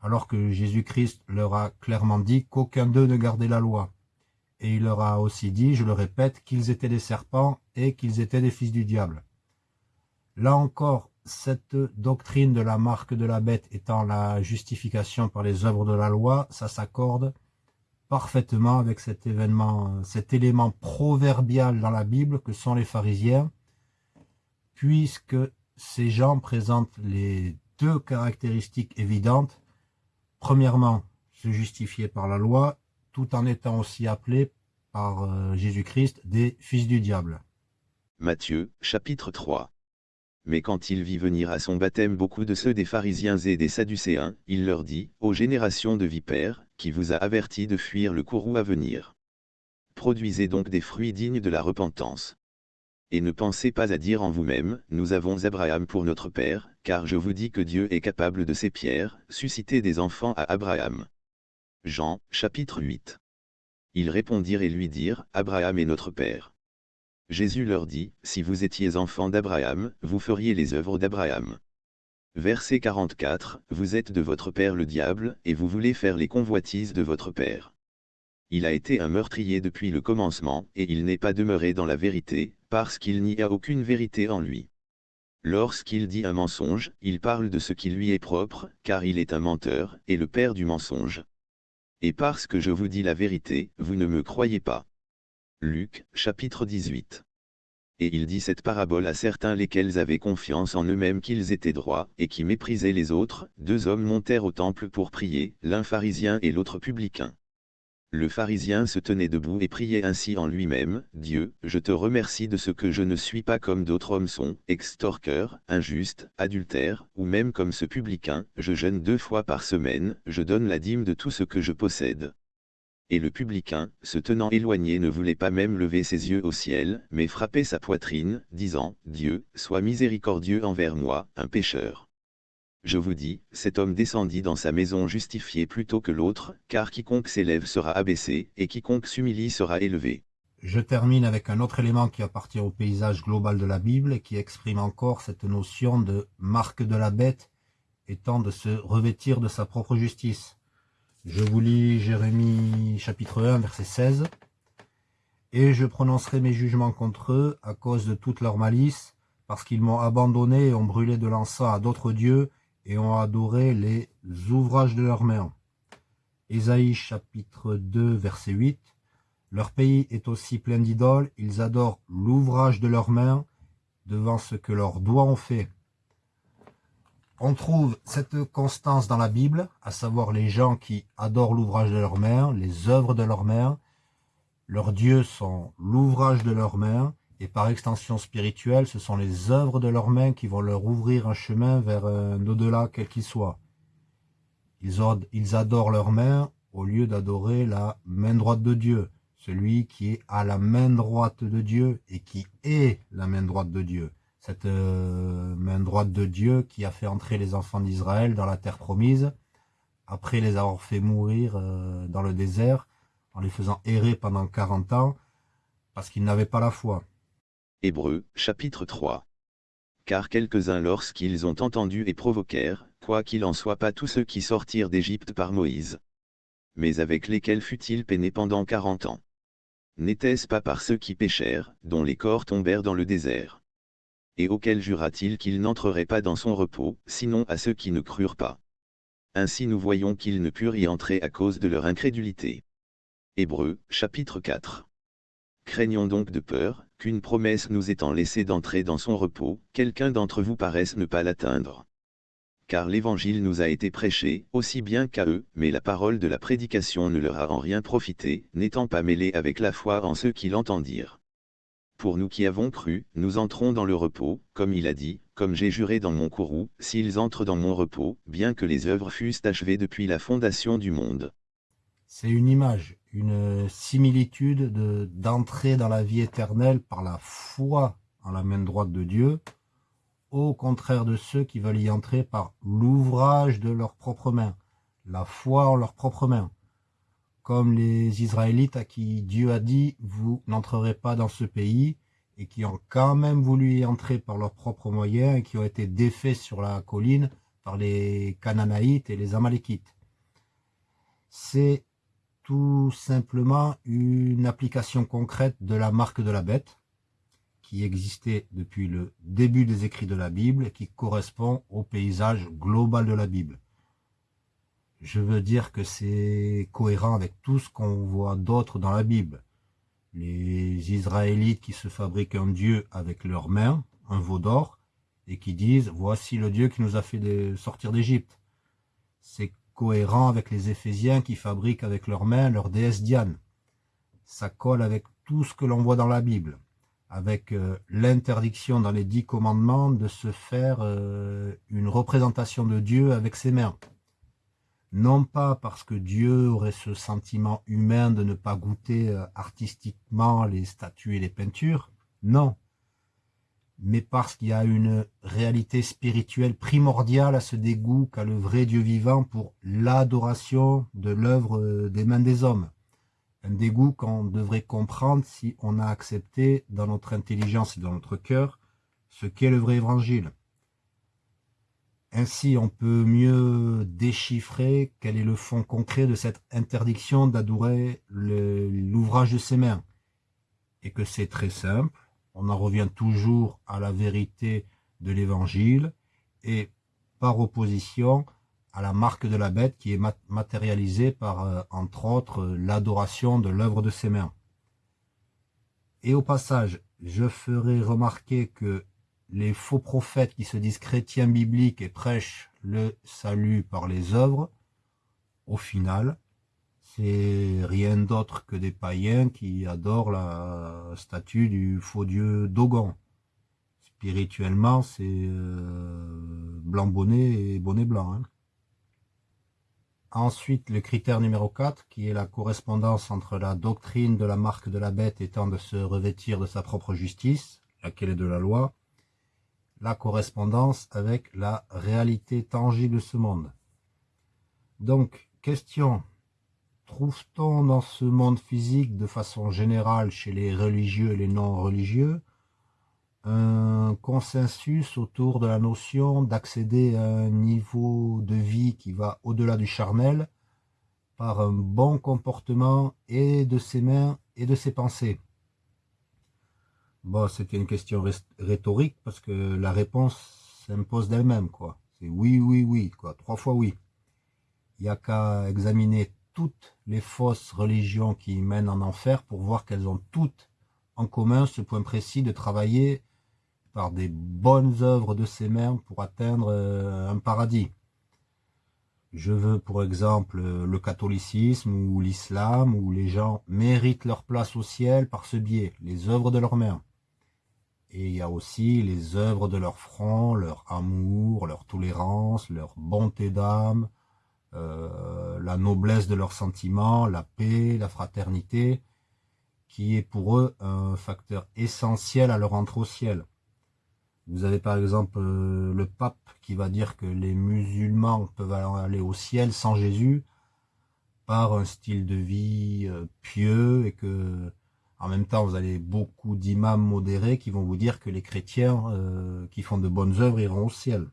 A: alors que Jésus-Christ leur a clairement dit qu'aucun d'eux ne gardait la loi. Et il leur a aussi dit, je le répète, qu'ils étaient des serpents et qu'ils étaient des fils du diable. Là encore, cette doctrine de la marque de la bête étant la justification par les œuvres de la loi, ça s'accorde parfaitement avec cet événement, cet élément proverbial dans la Bible que sont les pharisiens, puisque ces gens présentent les deux caractéristiques évidentes. Premièrement, se justifier par la loi, tout en étant aussi appelés par euh, Jésus-Christ des fils du diable.
B: Matthieu, chapitre 3 mais quand il vit venir à son baptême beaucoup de ceux des pharisiens et des sadducéens, il leur dit, ô génération de vipères, qui vous a averti de fuir le courroux à venir. Produisez donc des fruits dignes de la repentance. Et ne pensez pas à dire en vous-même, nous avons Abraham pour notre père, car je vous dis que Dieu est capable de ces pierres, susciter des enfants à Abraham. Jean, chapitre 8. Ils répondirent et lui dirent, Abraham est notre père. Jésus leur dit, Si vous étiez enfants d'Abraham, vous feriez les œuvres d'Abraham. Verset 44, Vous êtes de votre père le diable, et vous voulez faire les convoitises de votre père. Il a été un meurtrier depuis le commencement, et il n'est pas demeuré dans la vérité, parce qu'il n'y a aucune vérité en lui. Lorsqu'il dit un mensonge, il parle de ce qui lui est propre, car il est un menteur, et le père du mensonge. Et parce que je vous dis la vérité, vous ne me croyez pas. Luc, chapitre 18. Et il dit cette parabole à certains lesquels avaient confiance en eux-mêmes qu'ils étaient droits, et qui méprisaient les autres, deux hommes montèrent au temple pour prier, l'un pharisien et l'autre publicain. Le pharisien se tenait debout et priait ainsi en lui-même, Dieu, je te remercie de ce que je ne suis pas comme d'autres hommes sont, extorqueurs, injustes, adultères, ou même comme ce publicain, je jeûne deux fois par semaine, je donne la dîme de tout ce que je possède. Et le publicain, se tenant éloigné ne voulait pas même lever ses yeux au ciel, mais frappait sa poitrine, disant, Dieu, sois miséricordieux envers moi, un pécheur. Je vous dis, cet homme descendit dans sa maison justifié plutôt que l'autre, car quiconque s'élève sera abaissé, et quiconque s'humilie sera élevé.
A: Je termine avec un autre élément qui appartient au paysage global de la Bible et qui exprime encore cette notion de marque de la bête étant de se revêtir de sa propre justice. Je vous lis Jérémie chapitre 1, verset 16. Et je prononcerai mes jugements contre eux à cause de toute leur malice, parce qu'ils m'ont abandonné et ont brûlé de l'encens à d'autres dieux et ont adoré les ouvrages de leurs mains. Ésaïe chapitre 2, verset 8. Leur pays est aussi plein d'idoles, ils adorent l'ouvrage de leurs mains devant ce que leurs doigts ont fait. On trouve cette constance dans la Bible, à savoir les gens qui adorent l'ouvrage de leurs mains, les œuvres de leurs mains. Leurs dieux sont l'ouvrage de leurs mains, et par extension spirituelle, ce sont les œuvres de leurs mains qui vont leur ouvrir un chemin vers un au-delà quel qu'il soit. Ils adorent leurs mains au lieu d'adorer la main droite de Dieu, celui qui est à la main droite de Dieu et qui est la main droite de Dieu cette euh, main droite de Dieu qui a fait entrer les enfants d'Israël dans la terre promise, après les avoir fait mourir euh, dans le désert, en les faisant errer pendant 40 ans, parce qu'ils n'avaient pas la foi.
B: Hébreux, chapitre 3 Car quelques-uns lorsqu'ils ont entendu et provoquèrent, quoi qu'il en soit pas tous ceux qui sortirent d'Égypte par Moïse. Mais avec lesquels fut-il peiné pendant quarante ans N'était-ce pas par ceux qui péchèrent, dont les corps tombèrent dans le désert? Et auquel jura-t-il qu'il n'entrerait pas dans son repos, sinon à ceux qui ne crurent pas. Ainsi nous voyons qu'ils ne purent y entrer à cause de leur incrédulité. Hébreux, chapitre 4. Craignons donc de peur, qu'une promesse nous étant laissée d'entrer dans son repos, quelqu'un d'entre vous paraisse ne pas l'atteindre. Car l'évangile nous a été prêché, aussi bien qu'à eux, mais la parole de la prédication ne leur a en rien profité, n'étant pas mêlée avec la foi en ceux qui l'entendirent. Pour nous qui avons cru, nous entrons dans le repos, comme il a dit, comme j'ai juré dans mon courroux, s'ils entrent dans mon repos, bien que les œuvres fussent achevées depuis la fondation du monde.
A: C'est une image, une similitude d'entrer dans la vie éternelle par la foi en la main droite de Dieu, au contraire de ceux qui veulent y entrer par l'ouvrage de leurs propres mains, la foi en leurs propres mains, comme les Israélites à qui Dieu a dit « vous n'entrerez pas dans ce pays » et qui ont quand même voulu y entrer par leurs propres moyens et qui ont été défaits sur la colline par les Canaanaïtes et les Amalékites. C'est tout simplement une application concrète de la marque de la bête qui existait depuis le début des écrits de la Bible et qui correspond au paysage global de la Bible. Je veux dire que c'est cohérent avec tout ce qu'on voit d'autre dans la Bible les Israélites qui se fabriquent un dieu avec leurs mains, un veau d'or, et qui disent « voici le dieu qui nous a fait sortir d'Égypte ». C'est cohérent avec les Éphésiens qui fabriquent avec leurs mains leur déesse Diane. Ça colle avec tout ce que l'on voit dans la Bible, avec euh, l'interdiction dans les dix commandements de se faire euh, une représentation de Dieu avec ses mains non pas parce que Dieu aurait ce sentiment humain de ne pas goûter euh, artistiquement les statues et les peintures, non, mais parce qu'il y a une réalité spirituelle primordiale à ce dégoût qu'a le vrai Dieu vivant pour l'adoration de l'œuvre euh, des mains des hommes. Un dégoût qu'on devrait comprendre si on a accepté dans notre intelligence et dans notre cœur ce qu'est le vrai évangile. Ainsi, on peut mieux déchiffrer quel est le fond concret de cette interdiction d'adorer l'ouvrage de ses mains. Et que c'est très simple, on en revient toujours à la vérité de l'évangile et par opposition à la marque de la bête qui est matérialisée par, euh, entre autres, l'adoration de l'œuvre de ses mains. Et au passage, je ferai remarquer que les faux prophètes qui se disent chrétiens bibliques et prêchent le salut par les œuvres, au final, c'est rien d'autre que des païens qui adorent la statue du faux dieu Dogon. Spirituellement, c'est euh, blanc bonnet et bonnet blanc. Hein. Ensuite, le critère numéro 4, qui est la correspondance entre la doctrine de la marque de la bête étant de se revêtir de sa propre justice, laquelle est de la loi, la correspondance avec la réalité tangible de ce monde. Donc, question, trouve-t-on dans ce monde physique, de façon générale, chez les religieux et les non-religieux, un consensus autour de la notion d'accéder à un niveau de vie qui va au-delà du charnel par un bon comportement et de ses mains et de ses pensées? Bon, c'était une question rhétorique parce que la réponse s'impose d'elle-même, quoi. C'est oui, oui, oui, quoi. Trois fois oui. Il n'y a qu'à examiner toutes les fausses religions qui mènent en enfer pour voir qu'elles ont toutes en commun ce point précis de travailler par des bonnes œuvres de ses mains pour atteindre euh, un paradis. Je veux pour exemple le catholicisme ou l'islam où les gens méritent leur place au ciel par ce biais, les œuvres de leurs mains. Et il y a aussi les œuvres de leur front, leur amour, leur tolérance, leur bonté d'âme, euh, la noblesse de leurs sentiments, la paix, la fraternité, qui est pour eux un facteur essentiel à leur entrée au ciel. Vous avez par exemple euh, le pape qui va dire que les musulmans peuvent aller au ciel sans Jésus par un style de vie euh, pieux et que en même temps, vous avez beaucoup d'imams modérés qui vont vous dire que les chrétiens euh, qui font de bonnes œuvres iront au ciel.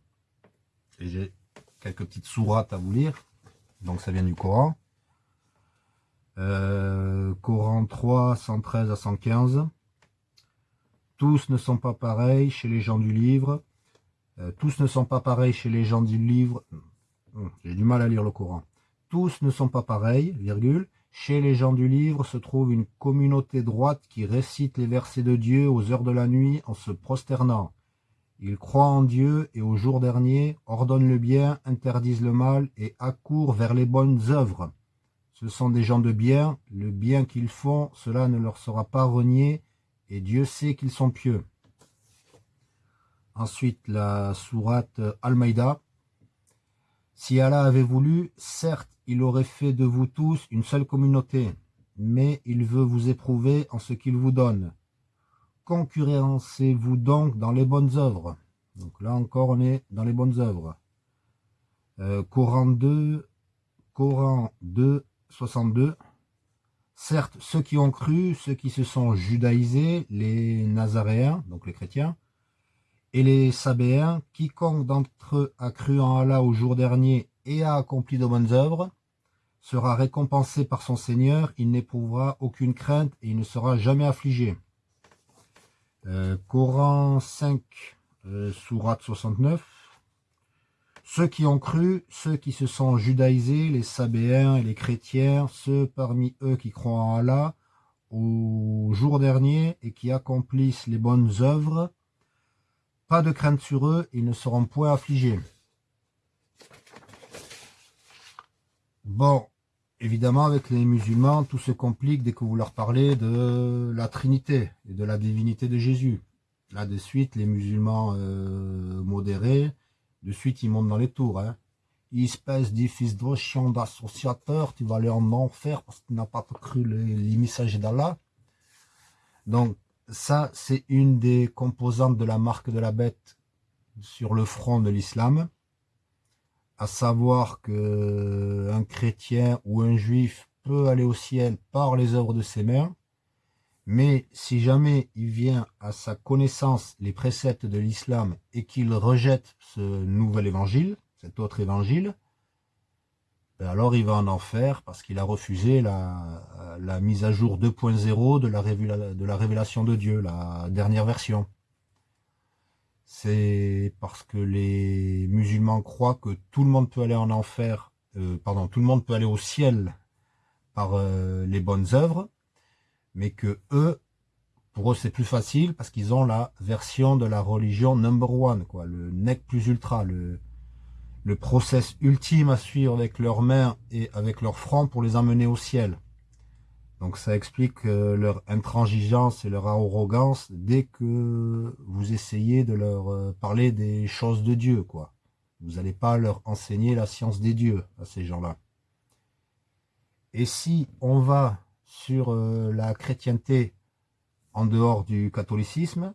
A: J'ai quelques petites sourates à vous lire. Donc ça vient du Coran. Euh, Coran 3, 113 à 115. Tous ne sont pas pareils chez les gens du livre. Euh, tous ne sont pas pareils chez les gens du livre. Hum, j'ai du mal à lire le Coran. Tous ne sont pas pareils, virgule, chez les gens du livre se trouve une communauté droite qui récite les versets de Dieu aux heures de la nuit en se prosternant. Ils croient en Dieu et au jour dernier, ordonnent le bien, interdisent le mal et accourent vers les bonnes œuvres. Ce sont des gens de bien, le bien qu'ils font, cela ne leur sera pas renié, et Dieu sait qu'ils sont pieux. Ensuite, la sourate Al-Maïda. Si Allah avait voulu, certes, il aurait fait de vous tous une seule communauté, mais il veut vous éprouver en ce qu'il vous donne. Concurrencez-vous donc dans les bonnes œuvres. Donc là encore, on est dans les bonnes œuvres. Euh, Coran 2, Coran 2, 62. Certes, ceux qui ont cru, ceux qui se sont judaïsés, les Nazaréens, donc les chrétiens, et les Sabéens, quiconque d'entre eux a cru en Allah au jour dernier et a accompli de bonnes œuvres, sera récompensé par son Seigneur, il n'éprouvera aucune crainte et il ne sera jamais affligé. Euh, Coran 5, euh, Sourate 69. Ceux qui ont cru, ceux qui se sont judaïsés, les sabéens et les chrétiens, ceux parmi eux qui croient en Allah, au jour dernier et qui accomplissent les bonnes œuvres, pas de crainte sur eux, ils ne seront point affligés. Bon, évidemment, avec les musulmans, tout se complique dès que vous leur parlez de la Trinité et de la divinité de Jésus. Là, de suite, les musulmans euh, modérés, de suite, ils montent dans les tours. Hein. Espèce de fils de chien d'associateur, tu vas aller en enfer parce que tu n'as pas cru les, messages d'Allah. Donc, ça, c'est une des composantes de la marque de la bête sur le front de l'islam. À savoir que un chrétien ou un juif peut aller au ciel par les œuvres de ses mains. Mais si jamais il vient à sa connaissance les préceptes de l'islam et qu'il rejette ce nouvel évangile, cet autre évangile, alors il va en enfer parce qu'il a refusé la, mise à jour 2.0 de, la de la révélation de Dieu, la dernière version. C'est parce que les musulmans croient que tout le monde peut aller en enfer, euh, pardon, tout le monde peut aller au ciel par euh, les bonnes œuvres, mais que eux, pour eux c'est plus facile parce qu'ils ont la version de la religion number one, quoi, le nec plus ultra, le, le process ultime à suivre avec leurs mains et avec leurs front pour les emmener au ciel. Donc ça explique euh, leur intransigeance et leur arrogance dès que vous essayez de leur euh, parler des choses de Dieu, quoi. Vous n'allez pas leur enseigner la science des dieux à ces gens-là. Et si on va sur euh, la chrétienté en dehors du catholicisme.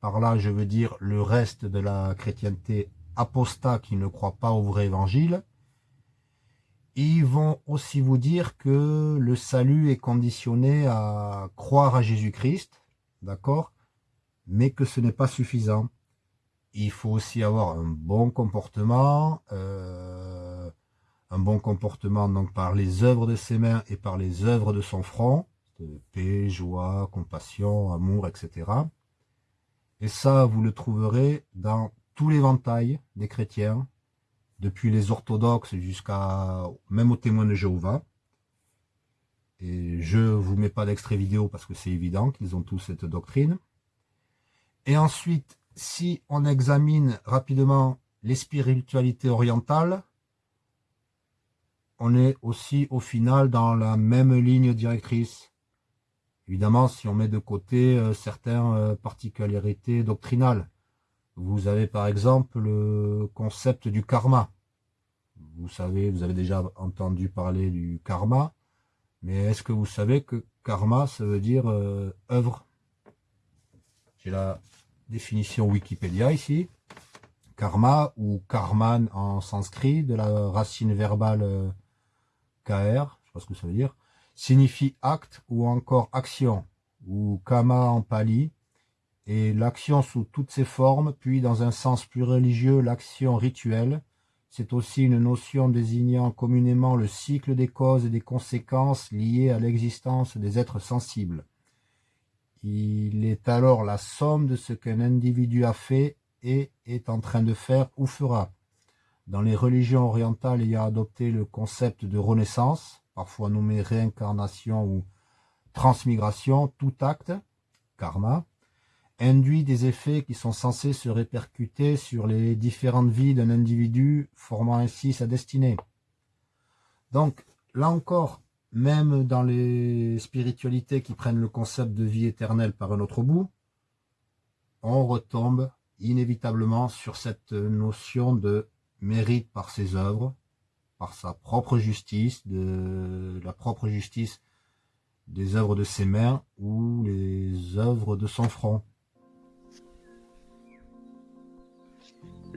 A: Par là, je veux dire le reste de la chrétienté apostat qui ne croit pas au vrai évangile. Ils vont aussi vous dire que le salut est conditionné à croire à Jésus-Christ, d'accord Mais que ce n'est pas suffisant. Il faut aussi avoir un bon comportement, euh, un bon comportement par les œuvres de ses mains et par les œuvres de son front, de paix, joie, compassion, amour, etc. Et ça, vous le trouverez dans l'éventail des chrétiens, depuis les orthodoxes jusqu'à même aux témoins de Jéhovah. Et je vous mets pas d'extrait vidéo parce que c'est évident qu'ils ont tous cette doctrine. Et ensuite, si on examine rapidement les spiritualités orientales, on est aussi au final dans la même ligne directrice. Évidemment, si on met de côté euh, certaines euh, particularités doctrinales. Vous avez par exemple le concept du karma. Vous savez, vous avez déjà entendu parler du karma, mais est-ce que vous savez que karma, ça veut dire euh, œuvre? J'ai la définition Wikipédia ici. Karma ou karman en sanskrit, de la racine verbale KR, je sais pas ce que ça veut dire, signifie acte ou encore action, ou kama en pali, et l'action sous toutes ses formes, puis dans un sens plus religieux, l'action rituelle. C'est aussi une notion désignant communément le cycle des causes et des conséquences liées à l'existence des êtres sensibles. Il est alors la somme de ce qu'un individu a fait et est en train de faire ou fera. Dans les religions orientales ayant adopté le concept de renaissance, parfois nommé réincarnation ou transmigration, tout acte, karma, induit des effets qui sont censés se répercuter sur les différentes vies d'un individu, formant ainsi sa destinée. Donc, là encore, même dans les spiritualités qui prennent le concept de vie éternelle par un autre bout, on retombe inévitablement sur cette notion de mérite par ses œuvres, par sa propre justice, de la propre justice des œuvres de ses mains ou les œuvres de son front.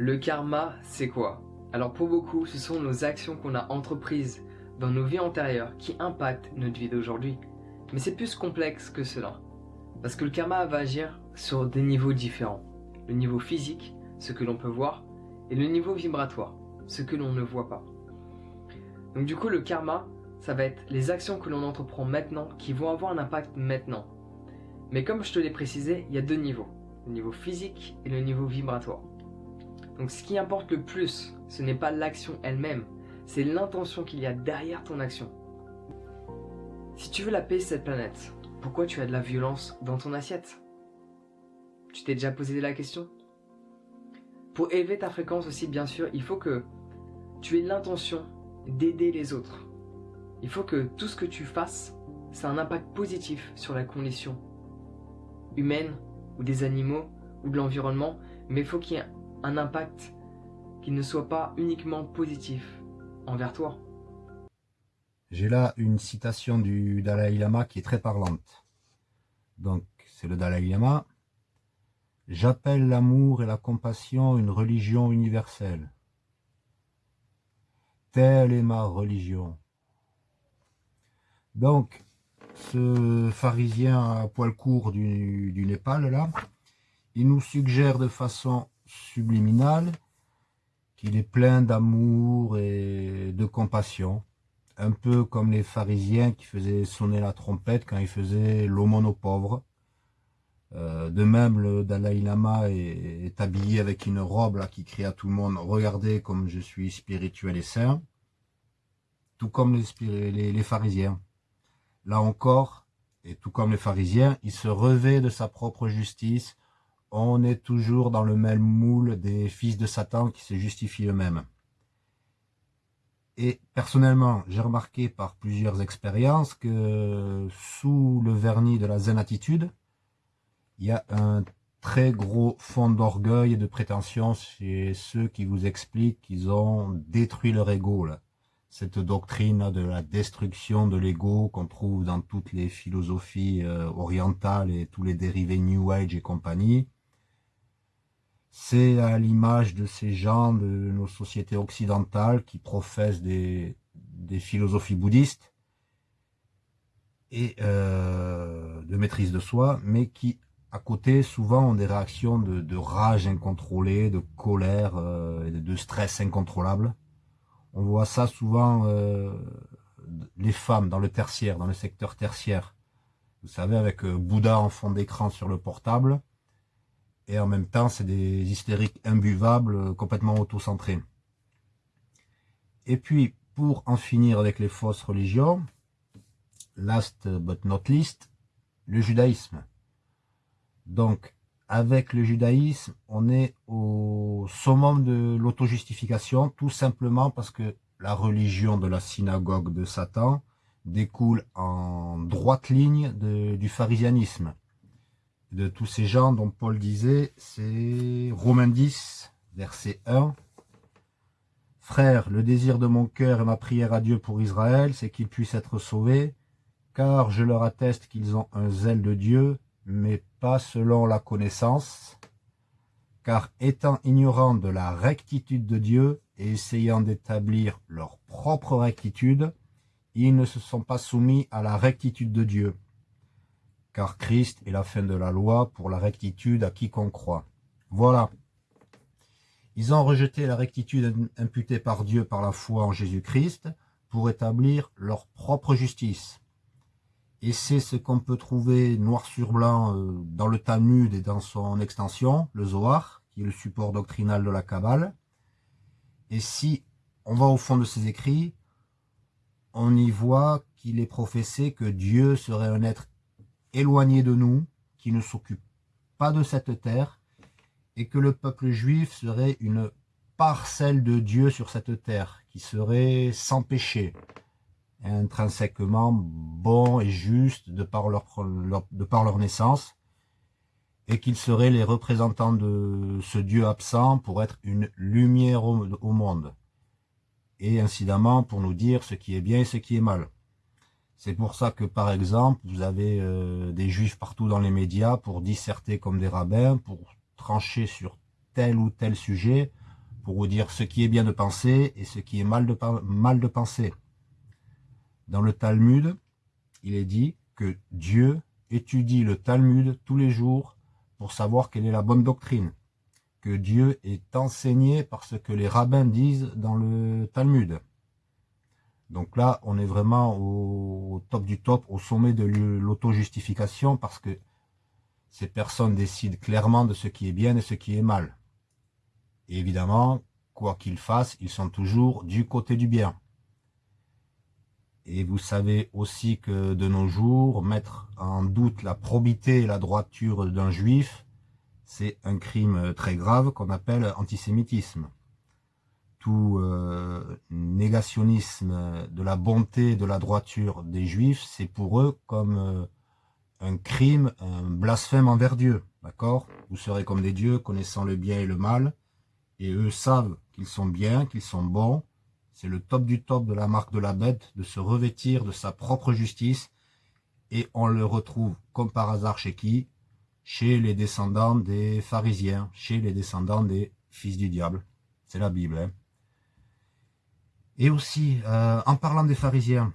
E: Le karma, c'est quoi? Alors pour beaucoup, ce sont nos actions qu'on a entreprises dans nos vies antérieures qui impactent notre vie d'aujourd'hui. Mais c'est plus complexe que cela. Parce que le karma va agir sur des niveaux différents. Le niveau physique, ce que l'on peut voir, et le niveau vibratoire, ce que l'on ne voit pas. Donc du coup, le karma, ça va être les actions que l'on entreprend maintenant qui vont avoir un impact maintenant. Mais comme je te l'ai précisé, il y a deux niveaux. Le niveau physique et le niveau vibratoire. Donc ce qui importe le plus, ce n'est pas l'action elle-même, c'est l'intention qu'il y a derrière ton action. Si tu veux la paix cette planète, pourquoi tu as de la violence dans ton assiette? Tu t'es déjà posé la question? Pour élever ta fréquence aussi, bien sûr, il faut que tu aies l'intention d'aider les autres. Il faut que tout ce que tu fasses, ça ait un impact positif sur la condition humaine ou des animaux ou de l'environnement, mais il faut qu'il y ait un impact qui ne soit pas uniquement positif envers toi.
A: J'ai là une citation du Dalai Lama qui est très parlante. Donc, c'est le Dalai Lama. J'appelle l'amour et la compassion une religion universelle. Telle est ma religion. Donc, ce pharisien à poil court du, du Népal, là, il nous suggère de façon subliminal, qu'il est plein d'amour et de compassion, un peu comme les pharisiens qui faisaient sonner la trompette quand ils faisaient l'aumône aux pauvres. Euh, de même, le Dalai Lama est, habillé avec une robe qui crie à tout le monde « Regardez comme je suis spirituel et saint », tout comme les, les pharisiens. Là encore, et tout comme les pharisiens, il se revêt de sa propre justice, on est toujours dans le même moule des fils de Satan qui se justifient eux-mêmes. Et personnellement, j'ai remarqué par plusieurs expériences que sous le vernis de la zen attitude, il y a un très gros fond d'orgueil et de prétention chez ceux qui vous expliquent qu'ils ont détruit leur ego. Cette doctrine de la destruction de l'ego qu'on trouve dans toutes les philosophies euh, orientales et tous les dérivés New Age et compagnie, c'est à l'image de ces gens de nos sociétés occidentales qui professent des, philosophies bouddhistes et euh, de maîtrise de soi, mais qui, à côté, souvent ont des réactions de, rage incontrôlée, de colère euh, et de stress incontrôlable. On voit ça souvent, euh, les femmes dans le tertiaire, dans le secteur tertiaire. Vous savez, avec Bouddha en fond d'écran sur le portable, et en même temps, c'est des hystériques imbuvables, euh, complètement auto-centrés. Et puis, pour en finir avec les fausses religions, last but not least, le judaïsme. Donc, avec le judaïsme, on est au summum de l'auto-justification, tout simplement parce que la religion de la synagogue de Satan découle en droite ligne du pharisianisme de tous ces gens dont Paul disait, c'est Romains 10, verset 1. Frère, le désir de mon cœur et ma prière à Dieu pour Israël, c'est qu'ils puissent être sauvés, car je leur atteste qu'ils ont un zèle de Dieu, mais pas selon la connaissance, car étant ignorants de la rectitude de Dieu et essayant d'établir leur propre rectitude, ils ne se sont pas soumis à la rectitude de Dieu car Christ est la fin de la loi pour la rectitude à quiconque croit. Voilà. Ils ont rejeté la rectitude imputée par Dieu par la foi en Jésus-Christ pour établir leur propre justice. Et c'est ce qu'on peut trouver noir sur blanc euh, dans le Talmud et dans son extension, le Zohar, qui est le support doctrinal de la Kabbale. Et si on va au fond de ces écrits, on y voit qu'il est professé que Dieu serait un être éloigné de nous, qui ne s'occupe pas de cette terre, et que le peuple juif serait une parcelle de Dieu sur cette terre, qui serait sans péché, intrinsèquement bon et juste de par leur, de par leur naissance, et qu'ils seraient les représentants de ce Dieu absent pour être une lumière au, monde, et incidemment pour nous dire ce qui est bien et ce qui est mal. C'est pour ça que, par exemple, vous avez euh, des juifs partout dans les médias pour disserter comme des rabbins, pour trancher sur tel ou tel sujet, pour vous dire ce qui est bien de penser et ce qui est mal de, mal de penser. Dans le Talmud, il est dit que Dieu étudie le Talmud tous les jours pour savoir quelle est la bonne doctrine, que Dieu est enseigné par ce que les rabbins disent dans le Talmud. Donc là, on est vraiment au top du top, au sommet de l'auto-justification, parce que ces personnes décident clairement de ce qui est bien et ce qui est mal. Évidemment, quoi qu'ils fassent, ils sont toujours du côté du bien. Et vous savez aussi que de nos jours, mettre en doute la probité et la droiture d'un juif, c'est un crime très grave qu'on appelle antisémitisme tout euh, négationnisme de la bonté, de la droiture des juifs, c'est pour eux comme euh, un crime, un blasphème envers Dieu. D'accord? Vous serez comme des dieux, connaissant le bien et le mal, et eux savent qu'ils sont bien, qu'ils sont bons. C'est le top du top de la marque de la bête, de se revêtir de sa propre justice, et on le retrouve comme par hasard chez qui? Chez les descendants des pharisiens, chez les descendants des fils du diable. C'est la Bible, hein et aussi, euh, en parlant des pharisiens,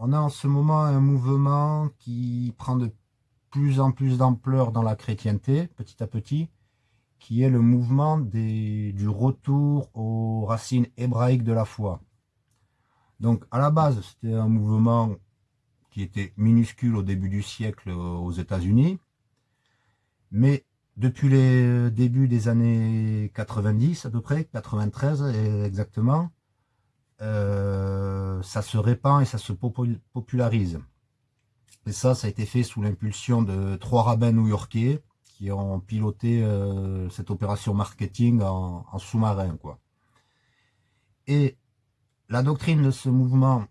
A: on a en ce moment un mouvement qui prend de plus en plus d'ampleur dans la chrétienté, petit à petit, qui est le mouvement du retour aux racines hébraïques de la foi. Donc, à la base, c'était un mouvement qui était minuscule au début du siècle aux États-Unis, mais depuis les débuts des années 90 à peu près, 93 exactement, euh, ça se répand et ça se popularise. Et ça, ça a été fait sous l'impulsion de trois rabbins new-yorkais qui ont piloté euh, cette opération marketing en, sous-marin. quoi. Et la doctrine de ce mouvement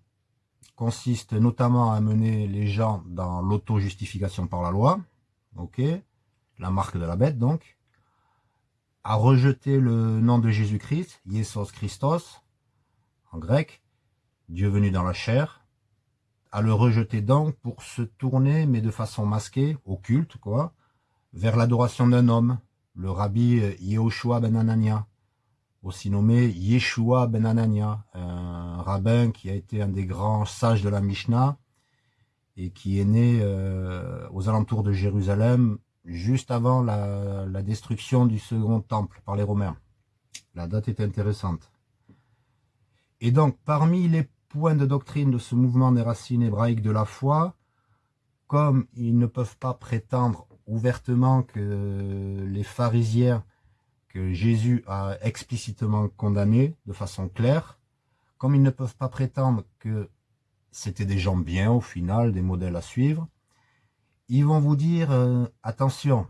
A: consiste notamment à mener les gens dans l'auto-justification par la loi, la marque de la bête donc, à rejeter le nom de Jésus-Christ, Yesos Christos, en grec, Dieu venu dans la chair, à le rejeter donc pour se tourner, mais de façon masquée, occulte, quoi, vers l'adoration d'un homme, le rabbi Yehoshua ben Anania, aussi nommé Yeshua ben Anania, un rabbin qui a été un des grands sages de la Mishnah et qui est né euh, aux alentours de Jérusalem juste avant la destruction du second temple par les Romains. La date est intéressante. Et donc, parmi les points de doctrine de ce mouvement des racines hébraïques de la foi, comme ils ne peuvent pas prétendre ouvertement que les pharisiens que Jésus a explicitement condamnés de façon claire, comme ils ne peuvent pas prétendre que c'était des gens bien au final, des modèles à suivre, ils vont vous dire euh, attention,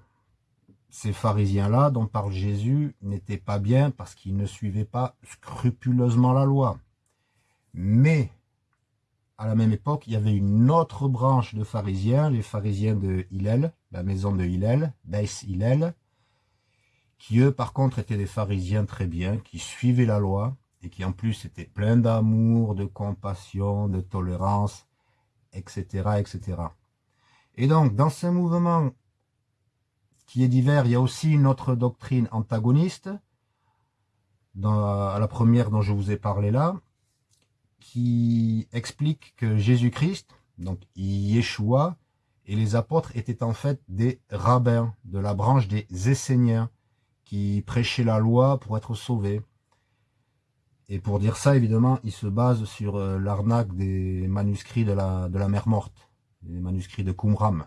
A: ces pharisiens-là dont parle Jésus n'étaient pas bien parce qu'ils ne suivaient pas scrupuleusement la loi. Mais, à la même époque, il y avait une autre branche de pharisiens, les pharisiens de Hillel, la maison de Hillel, Beis Hillel, qui eux, par contre, étaient des pharisiens très bien, qui suivaient la loi, et qui en plus étaient pleins d'amour, de compassion, de tolérance, etc., etc. Et donc, dans ce mouvement qui est divers, il y a aussi une autre doctrine antagoniste, à la première dont je vous ai parlé là, qui explique que Jésus-Christ, donc Yeshua, et les apôtres étaient en fait des rabbins de la branche des Esséniens qui prêchaient la loi pour être sauvés. Et pour dire ça, évidemment, il se base sur euh, l'arnaque des manuscrits de la, de la mer morte, les manuscrits de Qumran.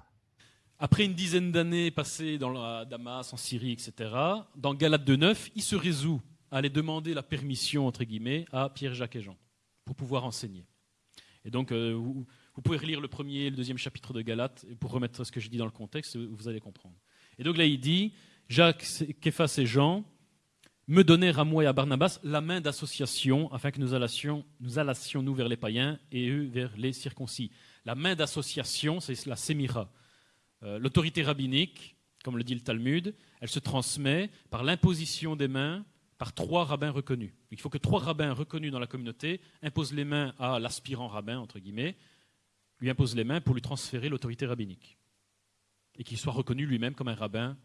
F: Après une dizaine d'années passées dans Damas, en Syrie, etc., dans Galate 2.9, il se résout à aller demander la permission, entre guillemets, à Pierre, Jacques et Jean, pour pouvoir enseigner. Et donc, euh, vous, pouvez relire le premier et le deuxième chapitre de Galate, pour remettre ce que je dis dans le contexte, vous allez comprendre. Et donc là, il dit, Jacques, Képhas et Jean me donnèrent à moi et à Barnabas la main d'association, afin que nous allassions, nous allassions nous vers les païens et eux vers les circoncis. La main d'association, c'est la sémira. Euh, l'autorité rabbinique comme le dit le Talmud, elle se transmet par l'imposition des mains par trois rabbins reconnus. Il faut que trois rabbins reconnus dans la communauté imposent les mains à l'aspirant rabbin, entre guillemets, lui imposent les mains pour lui transférer l'autorité rabbinique. Et qu'il soit reconnu lui-même comme un rabbin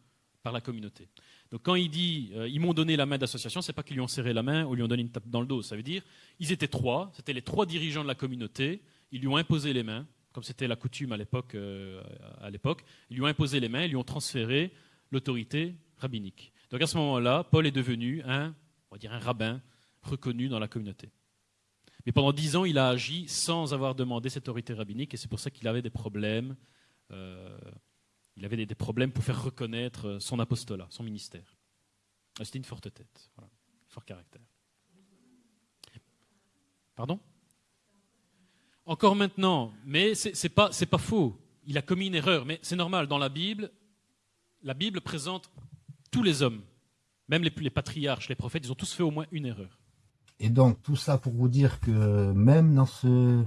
F: par la communauté. Donc quand il dit euh, ils m'ont donné la main d'association, c'est pas qu'ils lui ont serré la main ou lui ont donné une tape dans le dos. Ça veut dire ils étaient trois, c'était les trois dirigeants de la communauté, ils lui ont imposé les mains, comme c'était la coutume à l'époque. Euh, à l'époque, ils lui ont imposé les mains, ils lui ont transféré l'autorité rabbinique. Donc à ce moment-là, Paul est devenu un, on va dire un rabbin reconnu dans la communauté. Mais pendant dix ans, il a agi sans avoir demandé cette autorité rabbinique, et c'est pour ça qu'il avait des problèmes. Euh, il avait des, problèmes pour faire reconnaître son apostolat, son ministère. Ah, c'était une forte tête, voilà, fort caractère. Pardon? Encore maintenant, mais ce n'est pas, faux. Il a commis une erreur, mais c'est normal. Dans la Bible, la Bible présente tous les hommes, même les, les patriarches, les prophètes, ils ont tous fait au moins une erreur.
A: Et donc, tout ça pour vous dire que même dans ce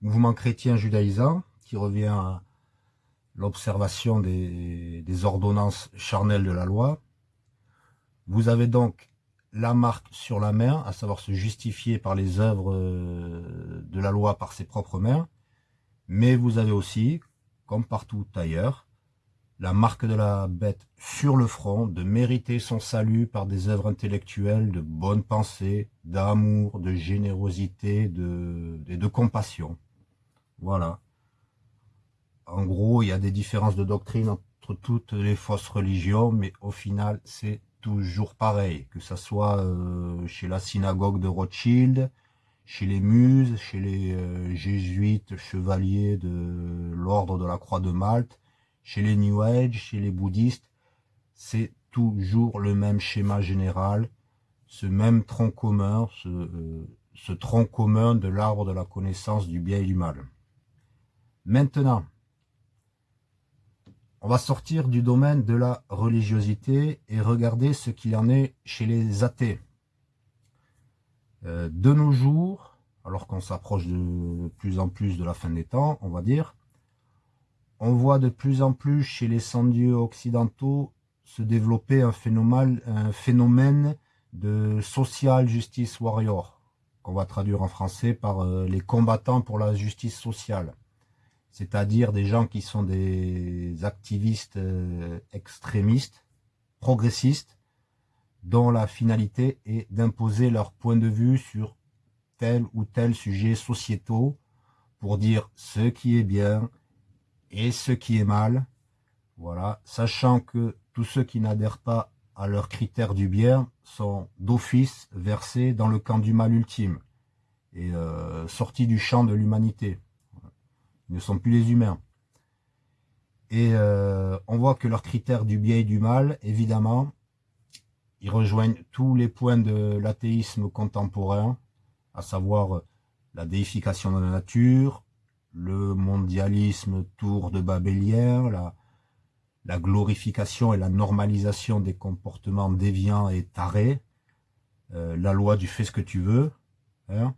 A: mouvement chrétien judaïsant, qui revient à l'observation des, ordonnances charnelles de la loi, vous avez donc la marque sur la main, à savoir se justifier par les œuvres euh, de la loi par ses propres mains, mais vous avez aussi, comme partout ailleurs, la marque de la bête sur le front, de mériter son salut par des œuvres intellectuelles de bonne pensée, d'amour, de générosité de, et de compassion. Voilà. En gros, il y a des différences de doctrine entre toutes les fausses religions, mais au final, c'est toujours pareil, que ce soit euh, chez la synagogue de Rothschild, chez les muses, chez les euh, jésuites chevaliers de l'ordre de la Croix de Malte, chez les New Age, chez les bouddhistes, c'est toujours le même schéma général, ce même tronc commun, ce, euh, tronc commun de l'arbre de la connaissance du bien et du mal. Maintenant, on va sortir du domaine de la religiosité et regarder ce qu'il en est chez les athées. Euh, de nos jours, alors qu'on s'approche de plus en plus de la fin des temps, on va dire, on voit de plus en plus chez les sans-dieux occidentaux se développer un phénomène, de social justice warrior, qu'on va traduire en français par euh, les combattants pour la justice sociale. C'est-à-dire des gens qui sont des activistes euh, extrémistes, progressistes, dont la finalité est d'imposer leur point de vue sur tel ou tel sujet sociétaux pour dire ce qui est bien, et ce qui est mal. Voilà, sachant que tous ceux qui n'adhèrent pas à leurs critères du bien sont d'office versés dans le camp du mal ultime et euh, sortis du champ de l'humanité. Ne sont plus les humains. Et euh, on voit que leurs critères du bien et du mal, évidemment, ils rejoignent tous les points de l'athéisme contemporain, à savoir la déification de la nature, le mondialisme tour de babélien, la, la glorification et la normalisation des comportements déviants et tarés, euh, la loi du fais ce que tu veux, hein,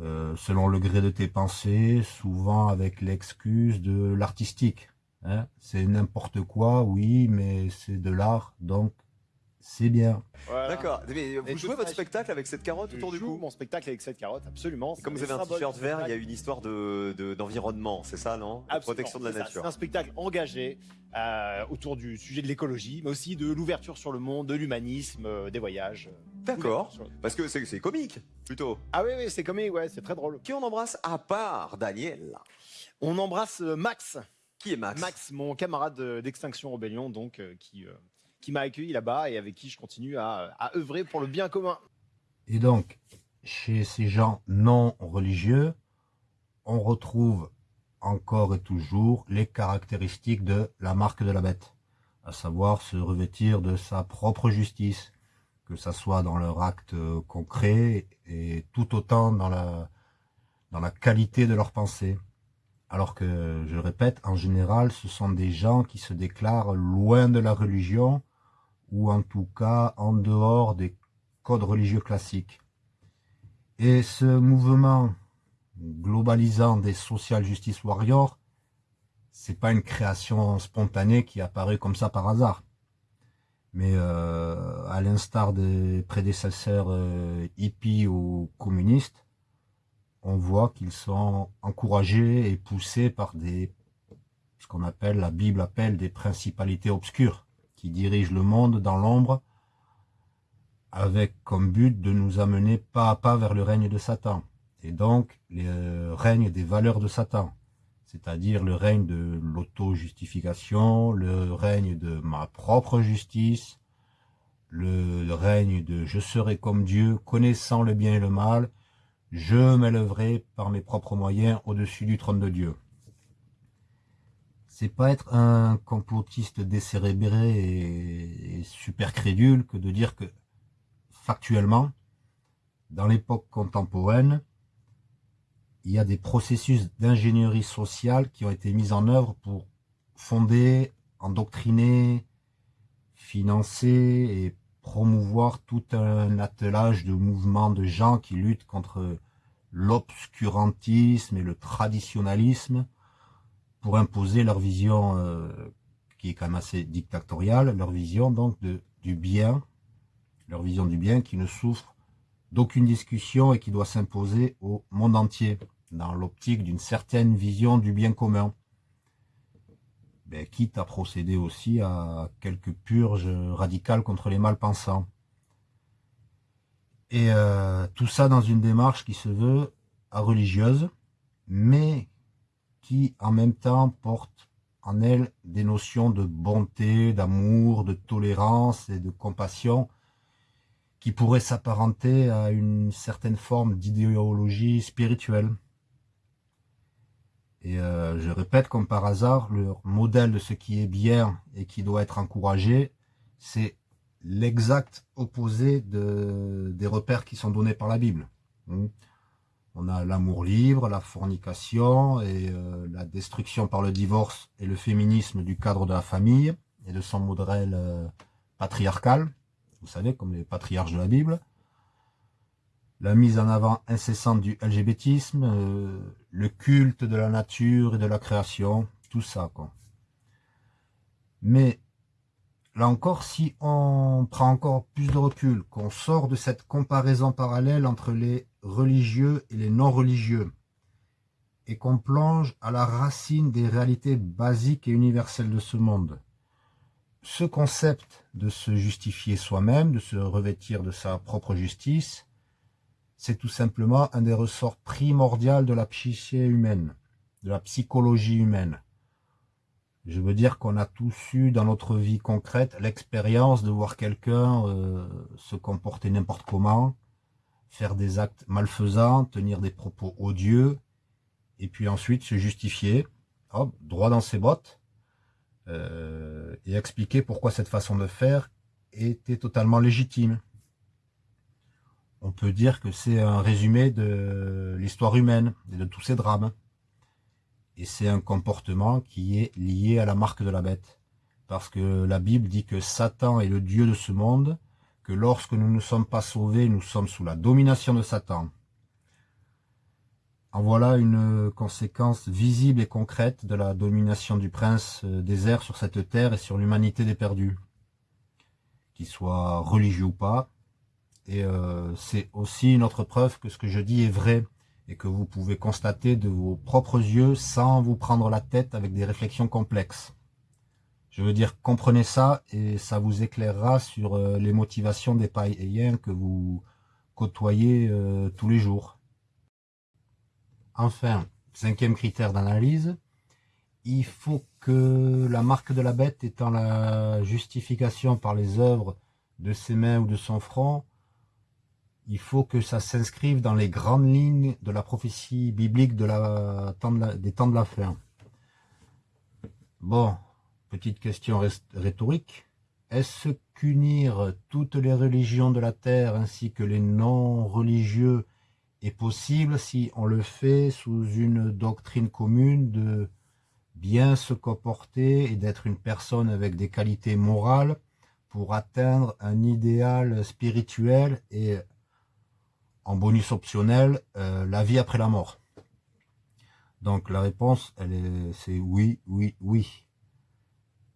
A: euh, selon le gré de tes pensées, souvent avec l'excuse de l'artistique. Hein. C'est n'importe quoi, oui, mais c'est de l'art, donc c'est bien.
G: D'accord. vous jouez votre spectacle avec cette carotte autour du cou
H: mon spectacle avec cette carotte, absolument.
G: comme vous avez un t-shirt vert, il y a une histoire d'environnement, de, c'est ça, non? La protection de la nature.
H: C'est un spectacle engagé euh, autour du sujet de l'écologie, mais aussi de l'ouverture sur le monde, de l'humanisme, euh, des voyages.
G: D'accord. Parce que c'est comique, plutôt.
H: Ah oui, oui, c'est comique, ouais, c'est très drôle.
G: Qui on embrasse à part Daniel?
H: On embrasse euh, Max.
G: Qui est Max?
H: Max, mon camarade d'Extinction Rebellion, donc, qui qui m'a accueilli là-bas et avec qui je continue à, œuvrer pour le bien commun.
A: Et donc, chez ces gens non religieux, on retrouve encore et toujours les caractéristiques de la marque de la bête, à savoir se revêtir de sa propre justice, que ça soit dans leur acte concret et tout autant dans la, dans la qualité de leur pensée. Alors que, je répète, en général, ce sont des gens qui se déclarent loin de la religion, ou en tout cas en dehors des codes religieux classiques. Et ce mouvement globalisant des social justice warriors c'est pas une création spontanée qui apparaît comme ça par hasard. Mais euh, à l'instar des prédécesseurs euh, hippies ou communistes, on voit qu'ils sont encouragés et poussés par des ce qu'on appelle, la Bible appelle des principalités obscures, qui dirigent le monde dans l'ombre, avec comme but de nous amener pas à pas vers le règne de Satan, et donc le règne des valeurs de Satan c'est-à-dire le règne de l'auto-justification, le règne de ma propre justice, le règne de je serai comme Dieu, connaissant le bien et le mal, je m'élèverai par mes propres moyens au-dessus du trône de Dieu. C'est pas être un complotiste décérébré et, et super crédule que de dire que factuellement, dans l'époque contemporaine, il y a des processus d'ingénierie sociale qui ont été mis en œuvre pour fonder, endoctriner, financer et promouvoir tout un attelage de mouvements de gens qui luttent contre l'obscurantisme et le traditionnalisme pour imposer leur vision euh, qui est quand même assez dictatoriale, leur vision donc de, du bien, leur vision du bien qui ne souffre d'aucune discussion et qui doit s'imposer au monde entier dans l'optique d'une certaine vision du bien commun. Ben, quitte à procéder aussi à quelques purges radicales contre les malpensants. Et euh, tout ça dans une démarche qui se veut religieuse, mais qui en même temps porte en elle des notions de bonté, d'amour, de tolérance et de compassion qui pourraient s'apparenter à une certaine forme d'idéologie spirituelle. Et euh, je répète, comme par hasard, le modèle de ce qui est bien et qui doit être encouragé, c'est l'exact opposé de, des repères qui sont donnés par la Bible. Hmm. On a l'amour libre, la fornication et euh, la destruction par le divorce et le féminisme du cadre de la famille et de son modèle euh, patriarcal, vous savez, comme les patriarches de la Bible la mise en avant incessante du LGBTisme, euh, le culte de la nature et de la création, tout ça. Mais là encore, si on prend encore plus de recul, qu'on sort de cette comparaison parallèle entre les religieux et les non-religieux, et qu'on plonge à la racine des réalités basiques et universelles de ce monde, ce concept de se justifier soi-même, de se revêtir de sa propre justice, c'est tout simplement un des ressorts primordiaux de la psyché humaine, de la psychologie humaine. Je veux dire qu'on a tous eu dans notre vie concrète l'expérience de voir quelqu'un euh, se comporter n'importe comment, faire des actes malfaisants, tenir des propos odieux, et puis ensuite se justifier, hop, droit dans ses bottes, euh, et expliquer pourquoi cette façon de faire était totalement légitime on peut dire que c'est un résumé de l'histoire humaine et de tous ces drames. Et c'est un comportement qui est lié à la marque de la bête. Parce que la Bible dit que Satan est le Dieu de ce monde, que lorsque nous ne sommes pas sauvés, nous sommes sous la domination de Satan. En voilà une conséquence visible et concrète de la domination du prince des airs sur cette terre et sur l'humanité des perdus. Qu'il soit religieux ou pas, et euh, c'est aussi une autre preuve que ce que je dis est vrai et que vous pouvez constater de vos propres yeux sans vous prendre la tête avec des réflexions complexes. Je veux dire, comprenez ça et ça vous éclairera sur euh, les motivations des païens que vous côtoyez euh, tous les jours. Enfin, cinquième critère d'analyse, il faut que la marque de la bête étant la justification par les œuvres de ses mains ou de son front, il faut que ça s'inscrive dans les grandes lignes de la prophétie biblique des temps de la fin. Bon, petite question rhétorique. Est-ce qu'unir toutes les religions de la terre ainsi que les non-religieux est possible si on le fait sous une doctrine commune de bien se comporter et d'être une personne avec des qualités morales pour atteindre un idéal spirituel et en bonus optionnel, euh, la vie après la mort? Donc la réponse, c'est oui, oui, oui.